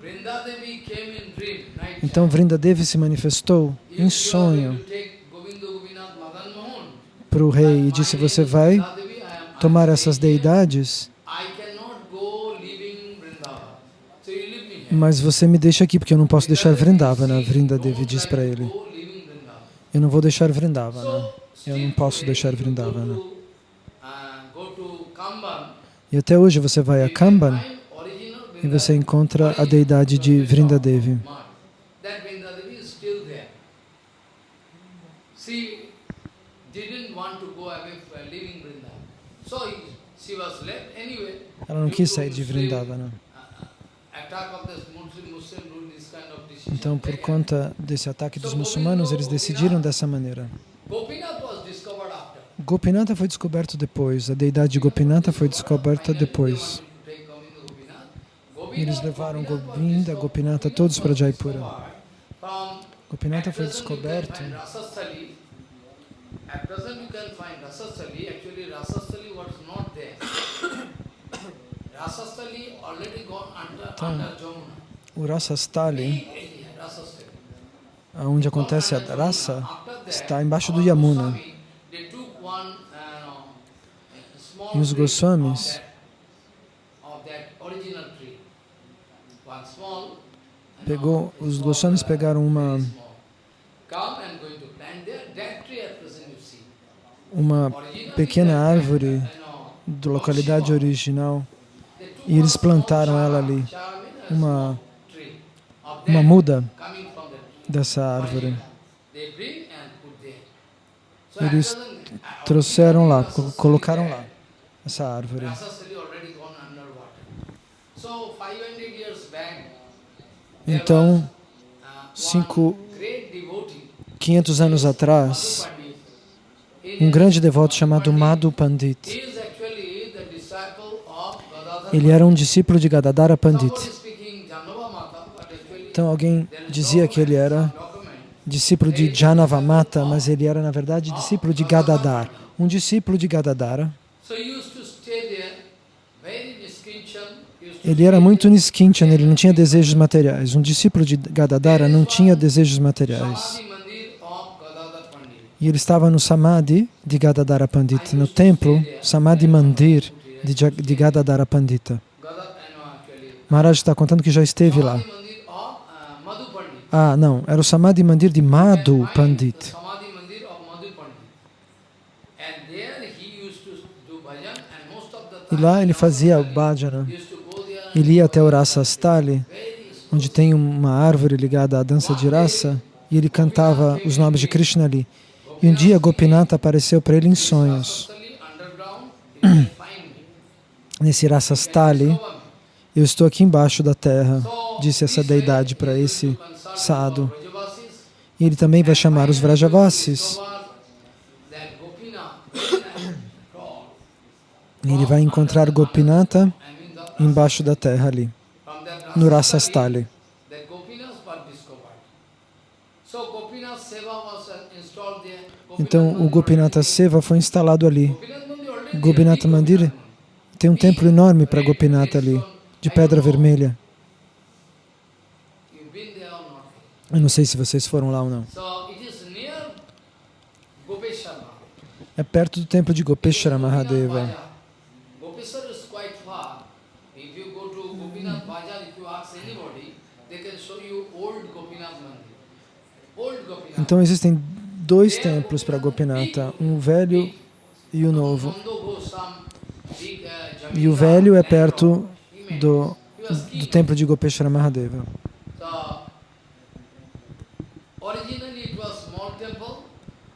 A: Vrindadevi
B: Então
A: time.
B: Vrinda Devi se manifestou
A: If
B: em sonho para o rei e disse: Você vai
A: Vrindadevi,
B: tomar essas deidades, mas você me deixa aqui porque eu não posso deixar Vrindavana. Vrinda Devi diz para ele. Eu não vou deixar Vrindavana. Eu não posso deixar Vrindavana.
A: Uh,
B: E até hoje você vai a Kamban e você encontra a deidade de
A: Vrindadevi.
B: Ela não quis sair de Vrindavana. Então, por conta desse ataque dos muçulmanos, eles decidiram dessa maneira. Gopinata foi descoberto depois, a deidade de Gopinata foi descoberta depois. Eles levaram Govinda, Gopinata, todos para Jaipura. Gopinata foi descoberto. Então. O Rasastali. Onde acontece a raça, está embaixo do Yamuna. E os Goswamis- Pegou, os Goswamis pegaram uma, uma pequena árvore da localidade original e eles plantaram ela ali, uma, uma muda dessa árvore. Eles Trouxeram lá, colocaram lá essa árvore.
A: Rasasali already gone underwater. So 500 years back, there
B: Então, cinco-
A: one great devotee,
B: 500 anos atrás, um grande devoto chamado Madhu Pandit. Ele era um discípulo de
A: Somebody
B: Pandit.
A: speaking Janava Mata, but actually
B: Então alguém dizia que ele era discípulo de Janavamata, mas ele era na verdade discípulo de Gadadhar. Um discípulo de Gadadhara. Ele era muito. Niskinchan, ele não tinha desejos materiais. Um discípulo de Gadadhara não tinha desejos materiais. E ele estava no Samadhi de Gadadhara Pandita, no templo Samadhi Mandir de Gadadhara Pandita. Maharaj está contando que já esteve lá.
A: Samadhi Mandir of uh, Madhu Pandit.
B: Ah, não, era o Samadhi Mandir de Madhu
A: And
B: Pandit. E lá ele fazia o bhajana. Ele ia até o Rasa Stali, onde tem uma árvore ligada à dança de raça, e ele cantava os nomes de Krishna ali. E um dia Gopinata apareceu para ele em sonhos. Nesse Rasa Stali, eu estou aqui embaixo da terra, disse essa deidade para esse E ele também vai chamar os Vrajavasis. Ele vai encontrar Gopinata embaixo da terra ali, no Rasastali. Então o Gopinata Seva foi instalado ali. Gopinata Mandir tem um templo enorme para Gopinata ali, de pedra vermelha. Eu não sei se vocês foram lá ou não. É perto do templo de Gopeshwara Mahadeva.
A: Gopeshwara is quite far. If you go to Gopinath Bazaar, if you ask anybody, they can show you old Gopinath Mandir. Old Gopinath.
B: Então existem dois templos para Gopinatha, um velho e o novo.
A: Uh,
B: E o velho é perto do, do templo de Gopeshwara Mahadeva.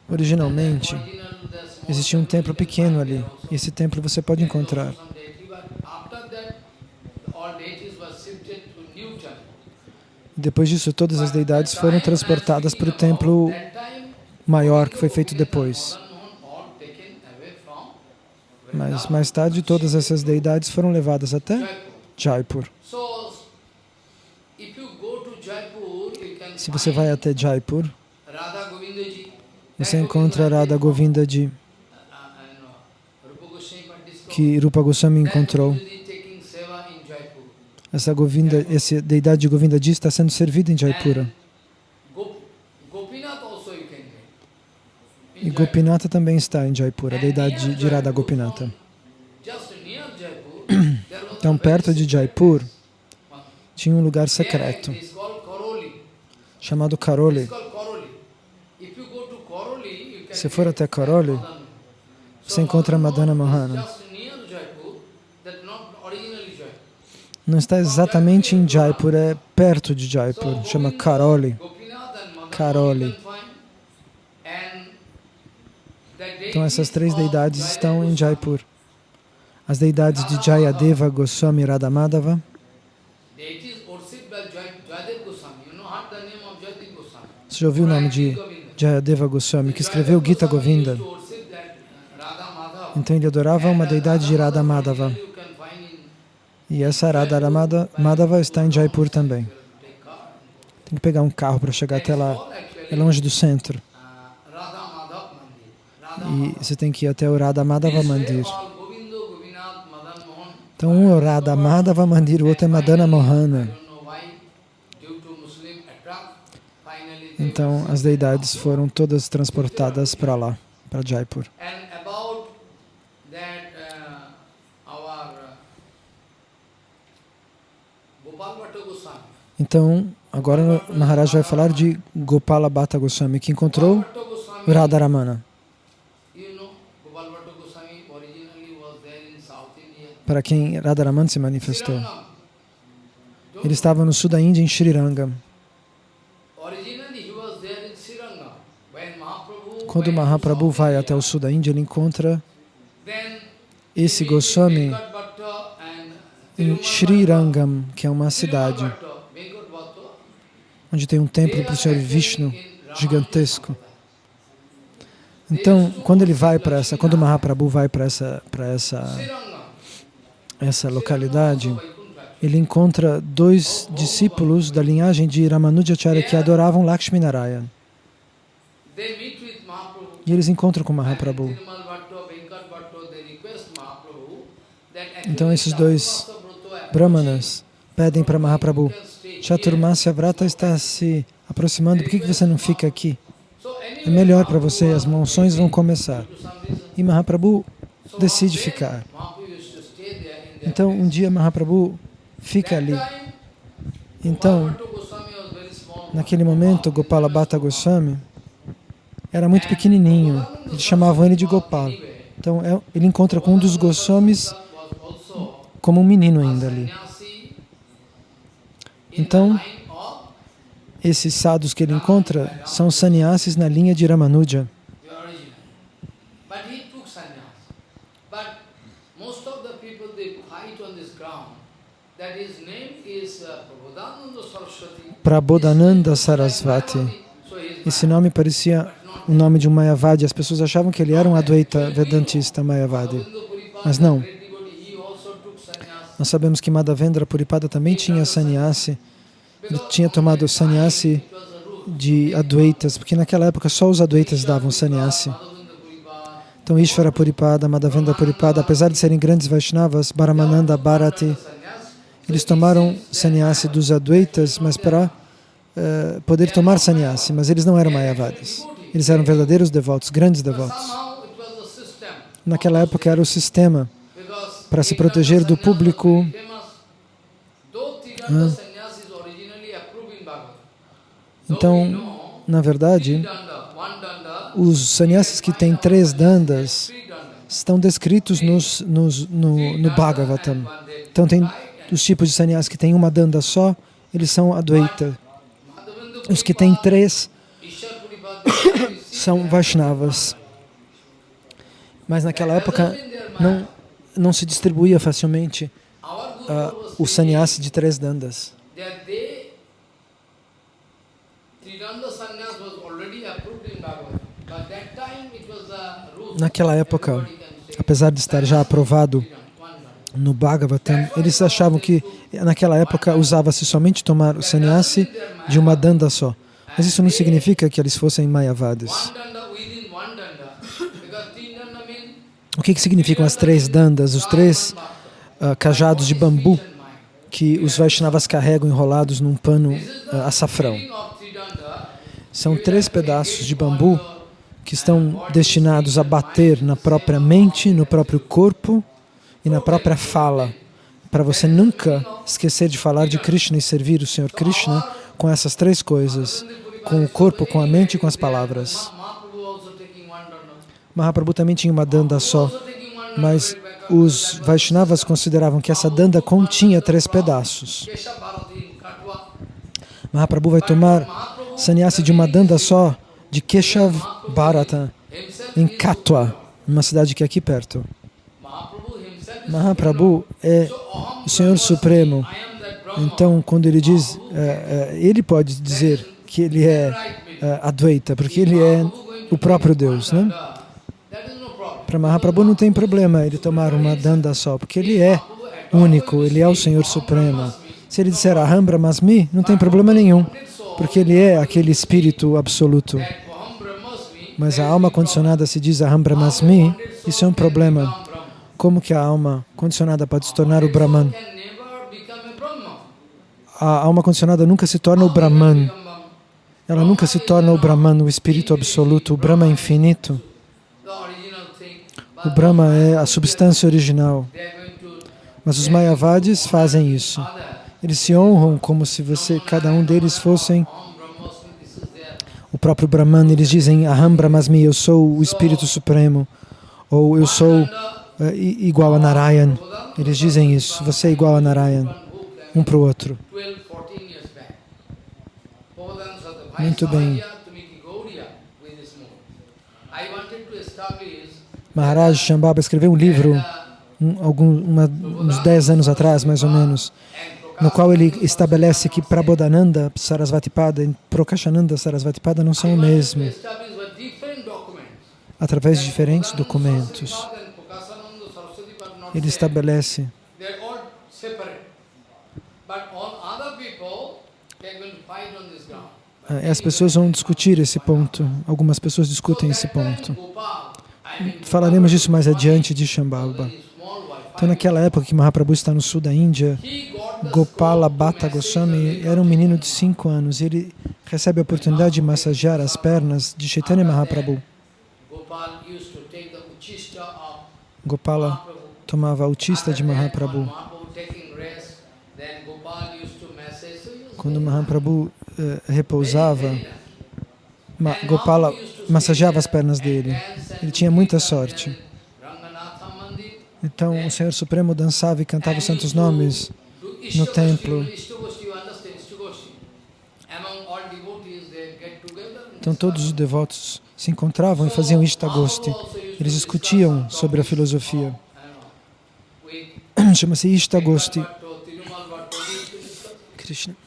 B: Originalmente, existia um templo pequeno ali. E esse templo você pode encontrar. Depois disso, todas as deidades foram transportadas para o templo maior que foi feito depois. Mas mais tarde, todas essas deidades foram levadas até
A: Jaipur.
B: Jaipur.
A: So, if you go to Jaipur, you can
B: Se você vai até Jaipur, você encontra Radha Govindaji, que Rupa Goswami encontrou. Essa Govinda, essa deidade de Govindaji está sendo servida em Jaipura. E Gopinata também está em Jaipura, a deidade de- de Radha Gopinata. Então, perto de Jaipur, tinha um lugar secreto chamado Karoli. Se for até Karoli, você encontra Madana Mohana. Não está exatamente em Jaipur, é perto de Jaipur, chama Karoli. Karoli. Então essas três deidades estão em Jaipur. As deidades de Jayadeva Goswami Radhamadava, já ouviu o nome de Jayadeva Goswami, que escreveu Gita Govinda? Então ele adorava uma deidade de Radha Madhava. E essa Radha Madhava está em Jaipur também. Tem que pegar um carro para chegar até lá. É longe do centro. E você tem que ir até o Radha Madhava Mandir. Então um é o Radha Madhava Mandir, o outro é Madana Mohana. Então as deidades foram todas transportadas para lá, para Jaipur.
A: Uh, uh.
B: Então agora o Maharaj vai falar de Gopala Bhatta Goswami, que encontrou Radharamana. Para quem Radharamana se manifestou. Ele estava no sul da Índia, em Srirangam.
A: Originally he was there in Srirangam. When Mahaprabhu
B: Quando Mahaprabhu vai até o sul da Índia, ele encontra esse Goswami em Srirangam, que é uma cidade onde tem um templo para o Senhor Vishnu gigantesco. Então, quando ele vai para essa, quando Mahaprabhu vai para essa, para essa, essa localidade, ele encontra dois discípulos da linhagem de Ramanujacharya que adoravam Lakshmi E eles encontram com Mahaprabhu. Então esses dois Brahmanas pedem para Mahaprabhu. Chaturmasya Vrata está se aproximando, por que, que você não fica aqui? É melhor para você, as monções vão começar. E Mahaprabhu decide ficar. Então, um dia Mahaprabhu fica ali. Então, naquele momento, Gopala Bhatta Goswami era muito pequenininho. Eles chamavam ele de Gopal. Então, é- ele encontra com um dos Goswamis como um menino ainda ali. Então, esses sadhus que ele encontra são sannyasis na linha de Ramanuja.
A: uh, Prabodhananda
B: Sarasvati. Esse nome parecia o nome de um Mayavadi. As pessoas achavam que ele era um Advaita Vedantista Mayavadi. Mas não. Nós sabemos que Madhavendra Puripada também tinha sannyasi. Ele tinha tomado sannyasi de Advaitas, porque naquela época só os Advaitas davam sannyasi. Então Ishvara Puripada, Madhavendra Puripada, apesar de serem grandes Vaishnavas, Bharamananda, Bharati, eles tomaram sannyasi dos Advaitas, mas para uh, poder tomar sannyasi, mas eles não eram mayavadis. Eles eram verdadeiros devotos, grandes devotos. Naquela época era o sistema para se proteger do público. Ah. Então, na verdade, os sannyasis que têm três dandas estão descritos nos, nos, no, no Bhagavatam. Então, tem os tipos de sannyasis que têm uma danda só, eles são Advaita. Os que têm três são Vaishnavas. Mas naquela época não, não se distribuía facilmente uh, o sannyasi de três dandas. Naquela época, apesar de estar já aprovado no Bhagavatam, eles achavam que naquela época usava-se somente tomar o sannyasi de uma danda só. Mas isso não significa que eles fossem mayavadis. O que, que significam as três dandas, os três uh, cajados de bambu que os Vaishnavas carregam enrolados num pano uh, açafrão? São três pedaços de bambu que estão destinados a bater na própria mente, no próprio corpo e na própria fala, para você nunca esquecer de falar de Krishna e servir o Senhor Krishna com essas três coisas, com o corpo, com a mente e com as palavras. Mahaprabhu também tinha uma danda só, mas os Vaishnavas consideravam que essa danda continha três pedaços. Mahaprabhu vai tomar sannyasi de uma danda só, de Keshav Bharata, em Katwa, uma cidade que é aqui perto. Mahaprabhu é o Senhor Supremo. Então, quando ele diz, é, é, ele pode dizer que ele é, é Advaita, porque ele é o próprio Deus, né? Para Mahaprabhu não tem problema ele tomar uma danda só, porque ele é único, ele é o Senhor Supremo. Se ele disser Aham Brahmasmi, não tem problema nenhum, porque ele é aquele espírito absoluto. Mas a alma condicionada se diz Aham Brahmasmi, isso é um problema. Como que a alma condicionada pode se tornar o Brahman? A alma condicionada nunca se torna o Brahman. Ela nunca se torna o Brahman, o espírito absoluto, o Brahma infinito. O Brahma é a substância original. Mas os Mayavadis fazem isso. Eles se honram como se você, cada um deles fossem o próprio Brahman. Eles dizem, Aham Brahmasmi, eu sou o Espírito Supremo. Ou eu sou uh, igual a Narayan. Eles dizem isso, você é igual a Narayan, um para o outro. Muito bem. Maharaj Shambhava escreveu um livro um, algum, uma, uns 10 anos atrás, mais ou menos, no qual ele estabelece que Prabodhananda Sarasvatipada e Prokashananda Sarasvatipada não são o mesmo, através de diferentes documentos. Ele estabelece as pessoas vão discutir esse ponto, algumas pessoas discutem esse ponto. Falaremos disso mais adiante de Shambhava. Então, naquela época que Mahaprabhu está no sul da Índia, Gopala Bhatta Goswami era um menino de 5 anos e ele recebe a oportunidade de massagear as pernas de Chaitanya Mahaprabhu. Gopala tomava autista de Mahaprabhu. Quando Mahaprabhu repousava, Gopala massageava as pernas dele. Ele tinha muita sorte. Então o Senhor Supremo dançava e cantava os santos nomes no templo. Então todos os devotos se encontravam e faziam Ishtagosti. Eles discutiam sobre a filosofia. Chama-se Ishtagosti. Krishna.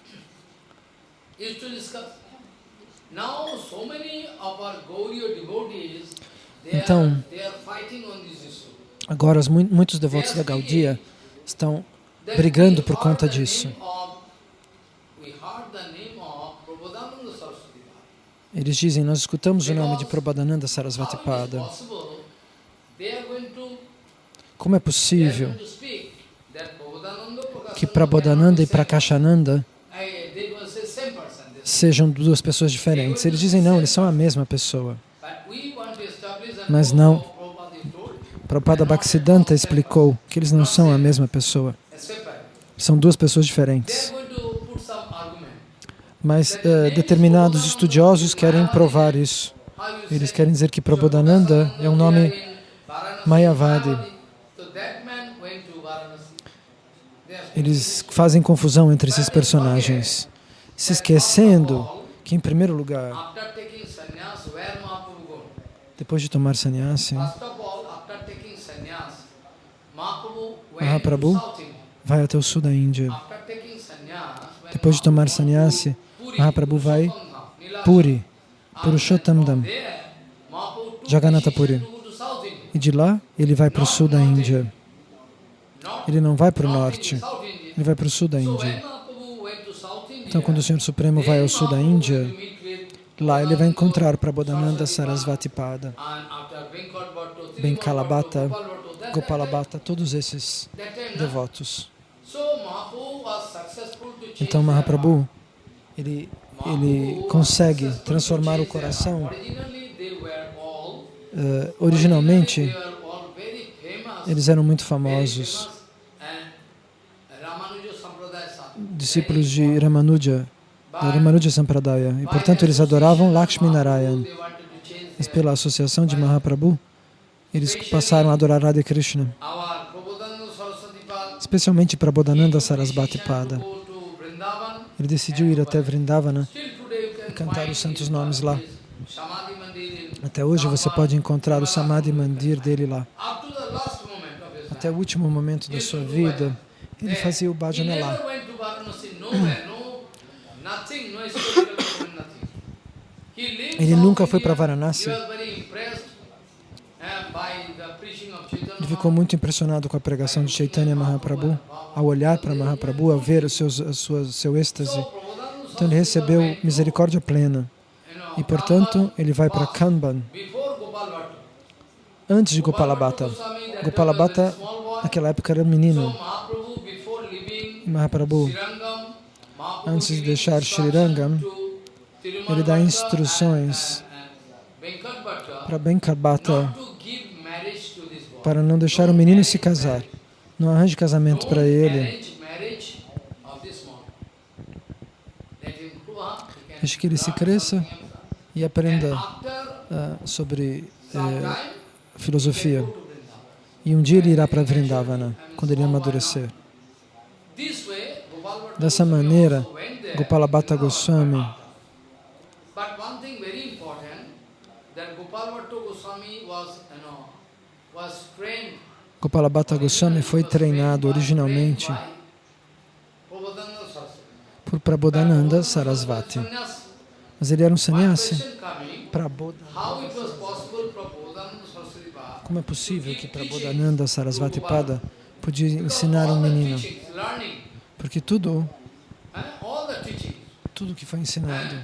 B: Então, agora muitos devotos da Gaudia estão brigando por conta disso. Eles dizem, nós escutamos o nome de Prabhupada Sarasvati Pada. Como é possível que Prabodhananda e Prakashananda sejam duas pessoas diferentes. Eles dizem não, eles são a mesma pessoa. Mas não.
A: Prabhupada
B: Bhaktisiddhanta explicou que eles não são a mesma pessoa. São duas pessoas diferentes. Mas eh, determinados estudiosos querem provar isso. Eles querem dizer que Prabodhananda é um nome Mayavadi. Eles fazem confusão entre esses personagens, se esquecendo que, em primeiro lugar, depois de tomar sannyasi,
A: Mahaprabhu
B: vai até o sul da Índia. Depois de tomar sannyasi, Mahaprabhu vai. Puri, Purushottamdam, Jagannatha Puri. E de lá, ele vai para o sul da Índia. Ele não vai para o norte, ele vai para o sul da Índia.
A: Mahaprabhu went to South India,
B: Então, quando o Senhor Supremo vai ao sul da Índia, lá ele vai encontrar Prabodhananda Sarasvati Pada,
A: and after Venkat Bhatto,
B: Benkalabhata, Gopalabhata, todos esses devotos. Então, Mahaprabhu, ele, ele consegue transformar o coração. eh, originalmente, eles eram muito famosos,
A: famous, and Ramanuja Sampradaya sadhu.
B: Discípulos de Ramanuja, da Ramanuja Sampradaya, e portanto eles adoravam Lakshmi Narayan. Mas pela associação de Mahaprabhu, eles passaram a adorar Radha Krishna, especialmente Prabodhananda Sarasvati
A: decision
B: Pada. Ele decidiu ir até Vrindavana.
A: Can
B: cantar os santos nomes lá. Até hoje você pode encontrar o Samadhi Mandir dele lá. Até o último momento da sua vida, ele fazia o
A: He
B: bhajana
A: never
B: lá.
A: went to Varanasi, nowhere, no, nothing, no historical document, nothing. He lived
B: Ele nunca foi para. Varanasi.
A: Chaitanya
B: Ele ficou muito impressionado com a pregação de Chaitanya Mahaprabhu. Ao olhar para Mahaprabhu, ao ver o seu, a sua, seu êxtase, então ele recebeu misericórdia plena. E portanto, ele vai para Kanban, antes de Gopalabhata. Gopalabhata, naquela época, era
A: So
B: menino.
A: Mahaprabhu,
B: antes de deixar Srirangam, ele dá instruções para Benkarbata, para não deixar o menino se casar. Não arranje casamento para ele. Deixe que ele se cresça e aprenda ah, sobre
A: time,
B: filosofia. E um dia ele irá para Vrindavana, quando ele amadurecer.
A: This way, Gopal Bhatta
B: Dessa maneira, Gopalabhata Goswami,
A: But one thing very important, that Gopal Bhatta Goswami
B: foi treinado originalmente por Prabodhananda Sarasvati. Mas ele era um sannyasi. Prabodhananda. Como é possível que Prabodhananda Sarasvati Pada podia ensinar um menino? Porque tudo, tudo que foi ensinado,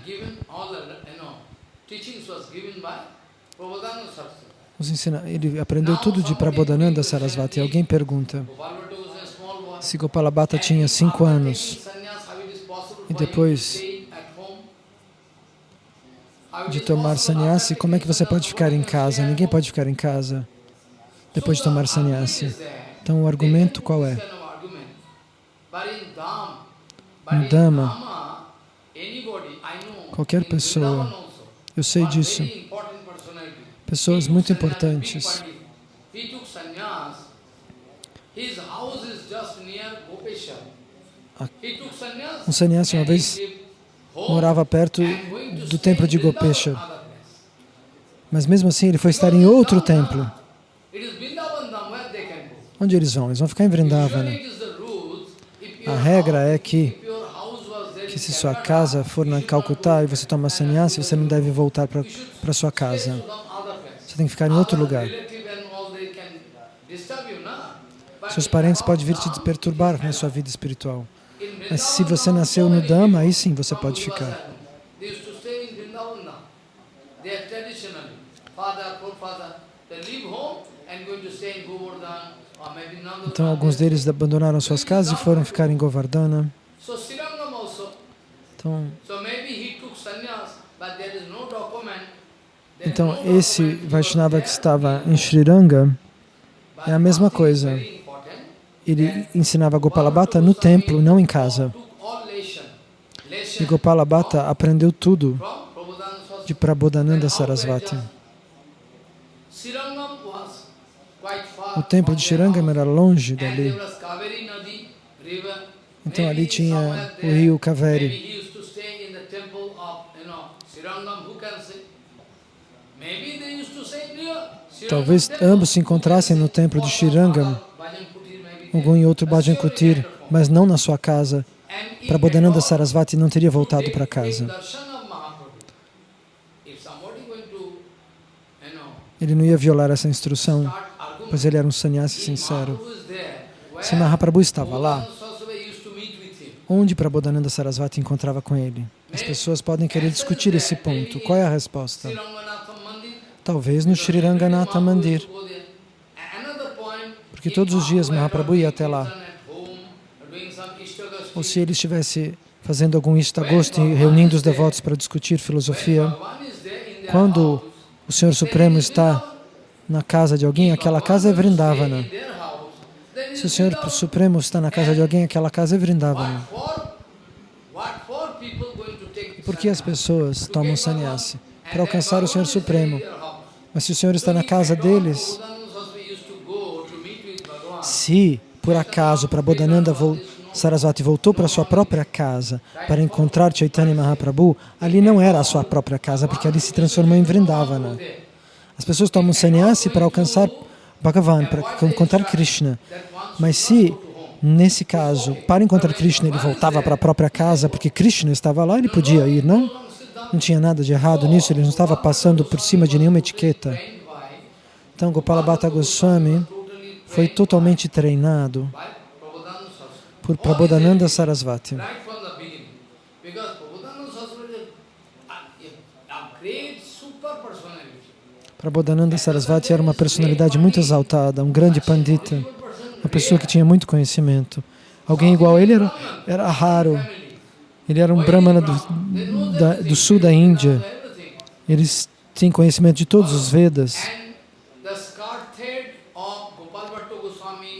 B: os ensina, ele aprendeu tudo de Prabodhananda Sarasvati. Alguém pergunta, se Gopalabhata tinha cinco anos e depois de tomar sannyasi, como é que você pode ficar em casa? Ninguém pode ficar em casa depois de tomar sannyasi. Então o argumento qual é? No Dhamma, qualquer pessoa, eu sei disso, pessoas muito importantes, um sannyasi uma vez morava perto do templo de Gopesha, mas mesmo assim ele foi estar em outro templo. Onde eles vão? Eles vão ficar em Vrindavana. A regra é que, que se sua casa for na Calcutá e você toma sannyasi, você não deve voltar para sua casa. Você tem que ficar em outro lugar. Seus parentes podem vir te perturbar na sua vida espiritual. Mas se você nasceu no Dhamma, aí sim você pode ficar. Então alguns deles abandonaram suas casas e foram ficar em Govardhana. Então, então esse Vaishnava que estava em Sri Ranga,
A: But
B: é a mesma coisa. ele ensinava Gopala Bhatta no templo, não em casa. E
A: lesson
B: Gopala Bhatta aprendeu tudo de Prabodhananda Sarasvati.
A: outrageous. Srirangam was quite far
B: O templo de Shirangam era longe dali. Então ali tinha o rio Kaveri. Talvez ambos se encontrassem no templo de Shirangam, algum em outro
A: there.
B: Bhajan
A: But
B: Kutir,
A: surely they
B: mas não na sua casa. Prabodhananda Sarasvati não teria voltado para casa. Ele não ia violar essa instrução, pois ele era um sannyasi sincero. Se Mahaprabhu estava lá, onde Prabodhananda Sarasvati encontrava com ele? As pessoas podem querer discutir esse ponto. Qual é a resposta? Talvez no Sri Ranganatha Mandir, porque todos os dias Mahaprabhu ia até lá. Ou se ele estivesse fazendo algum Ishtagosti, reunindo os devotos para discutir filosofia, quando o Senhor Supremo está na casa de alguém, aquela casa é Vrindavana. Se o Senhor Supremo está na casa de alguém, aquela casa é Vrindavana. Por que as pessoas tomam sannyasi? Para alcançar o Senhor Supremo. Mas se o Senhor está na casa deles, se por acaso Prabodhananda vol Sarasvati voltou para sua própria casa para encontrar Chaitanya Mahaprabhu, ali não era a sua própria casa, porque ali se transformou em Vrindavana. As pessoas tomam sannyasi para alcançar Bhagavan, para encontrar Krishna. Mas se, nesse caso, para encontrar Krishna, ele voltava para a própria casa, porque Krishna estava lá, ele podia ir, não? Não tinha nada de errado nisso, ele não estava passando por cima de nenhuma etiqueta. Então, Gopala Bhatta Goswami foi totalmente treinado por Prabodhananda Sarasvati. Prabodhananda Sarasvati era uma personalidade muito exaltada, um grande pandita, uma pessoa que tinha muito conhecimento. Alguém igual a ele era, era raro. Ele era um brahmana do, da, do sul da Índia. Eles têm conhecimento de todos os Vedas.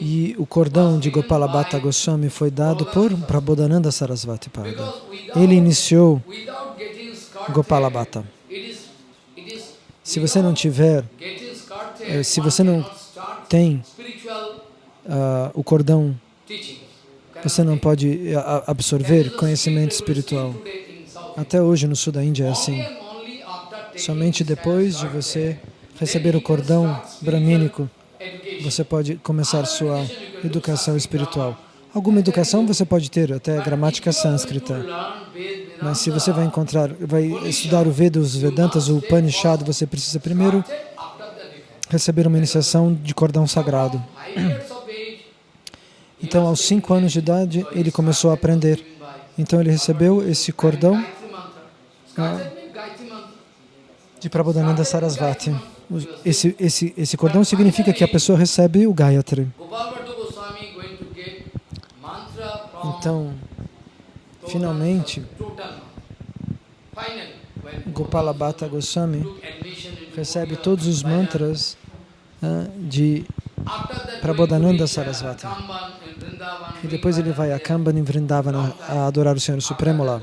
B: E o cordão de Gopala Bhatta Goswami foi dado por Prabodhananda Sarasvati Pada. Ele iniciou
A: without
B: Se você não tiver Eh, se você não tem ah, o cordão, você não pode ah, absorver conhecimento espiritual. Até hoje no sul da Índia é assim. Somente depois de você receber o cordão bramínico, você pode começar sua educação espiritual. Alguma educação você pode ter, até gramática sânscrita. Mas se você vai encontrar, vai estudar o Veda, os Vedantas, o Upanishad, você precisa primeiro receber uma iniciação de cordão sagrado. Então, aos cinco anos de idade, ele começou a aprender. Então, ele recebeu esse cordão de Prabodhananda Sarasvati. Esse, esse, esse cordão significa que a pessoa recebe o Gayatri. Então, finalmente, Gopala Bhatta Goswami recebe todos os mantras ah, de Prabodhananda Sarasvati. E depois ele vai a Kamban em Vrindavana a adorar o Senhor Supremo lá.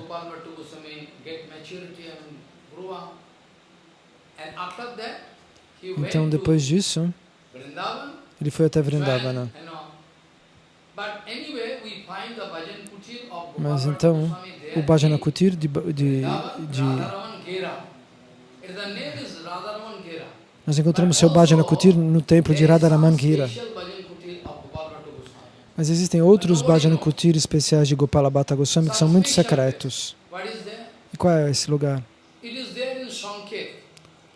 B: Então, depois disso, ele foi até Vrindavana. Mas então, o Bhajana Kutir de, de, de nós encontramos seu Bhajana Kutir no templo de Radharaman Gira. Mas existem outros Bhajana Kutir especiais de Gopala Bhatta Goswami que são muito secretos. E qual é esse lugar?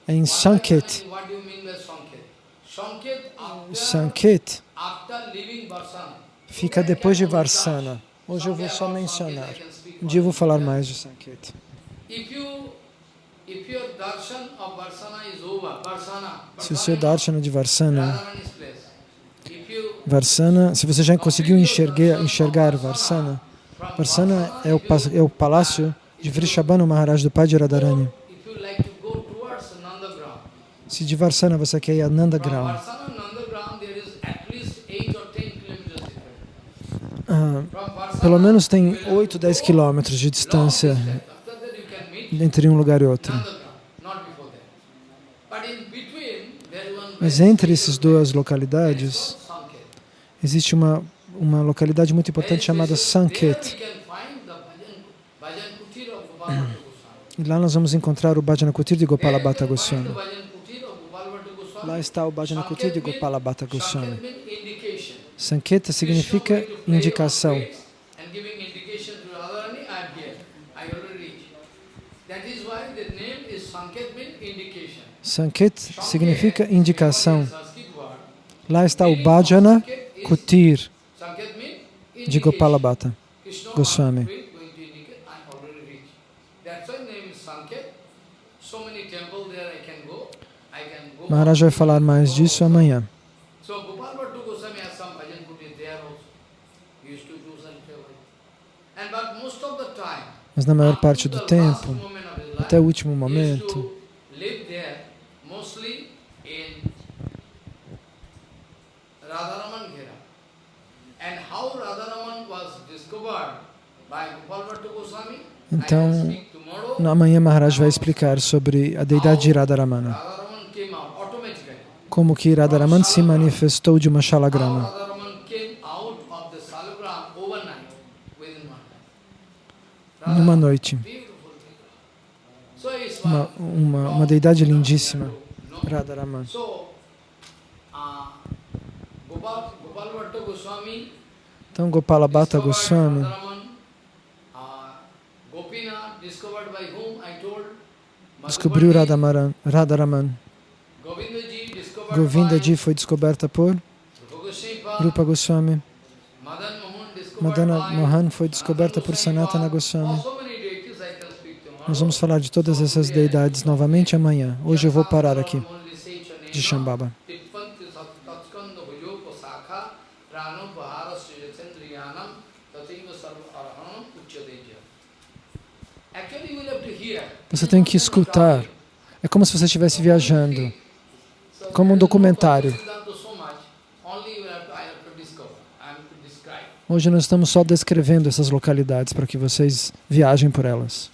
B: É em Sanket. Sanket fica depois de Varsana. Hoje eu vou só mencionar. Um dia eu vou falar mais de Sanket. Se o seu darshana de Varsana, Varsana, se você já conseguiu enxergar, enxergar Varsana, Varsana é o, é o palácio
A: de Vrishabhanu Maharaj, do pai de Radharani. Se de Varsana você quer ir a Nandagram
B: there is at least 8 or 10 kilometers difference.
A: Ah, pelo menos tem
B: you will
A: 8, 10 quilômetros de distância entre um lugar e outro. Mas entre essas duas localidades, existe uma, uma localidade muito importante chamada Sanket. E lá nós vamos encontrar o Bhajana Kutir de Gopala Bhatta Goswami. Lá está o Bhajana Kutir de Gopala Bhatta Goswami. Sanketa significa indicação.
B: Sanket
A: significa indicação. Lá está o Bhajana Kutir de Gopala
B: indication.
A: Bhatta.
B: Krishna
A: Goswami. Maharaj vai falar mais disso amanhã. Mas na maior parte do tempo, até o último momento, Então, amanhã Maharaj vai explicar sobre a deidade de Radharamana. Como que Radharaman se manifestou de uma shalagrama. Numa noite. Uma, uma, uma deidade lindíssima,
B: Goswami
A: Então Gopala Bhatta Goswami descobriu Radhamaran, Radharaman.
B: Govindaji
A: foi descoberta por
B: Rupa Goswami, Madan Mohan
A: foi descoberta por Sanatana Goswami. Nós vamos falar de todas essas deidades novamente amanhã. Hoje eu vou parar aqui, de Shambhava. Você tem que escutar. É como se você estivesse viajando, como um documentário.
B: Siddhanta so much, only you have to, I have to discover, I have to describe.
A: Hoje nós estamos só descrevendo essas localidades para que vocês viajem por elas.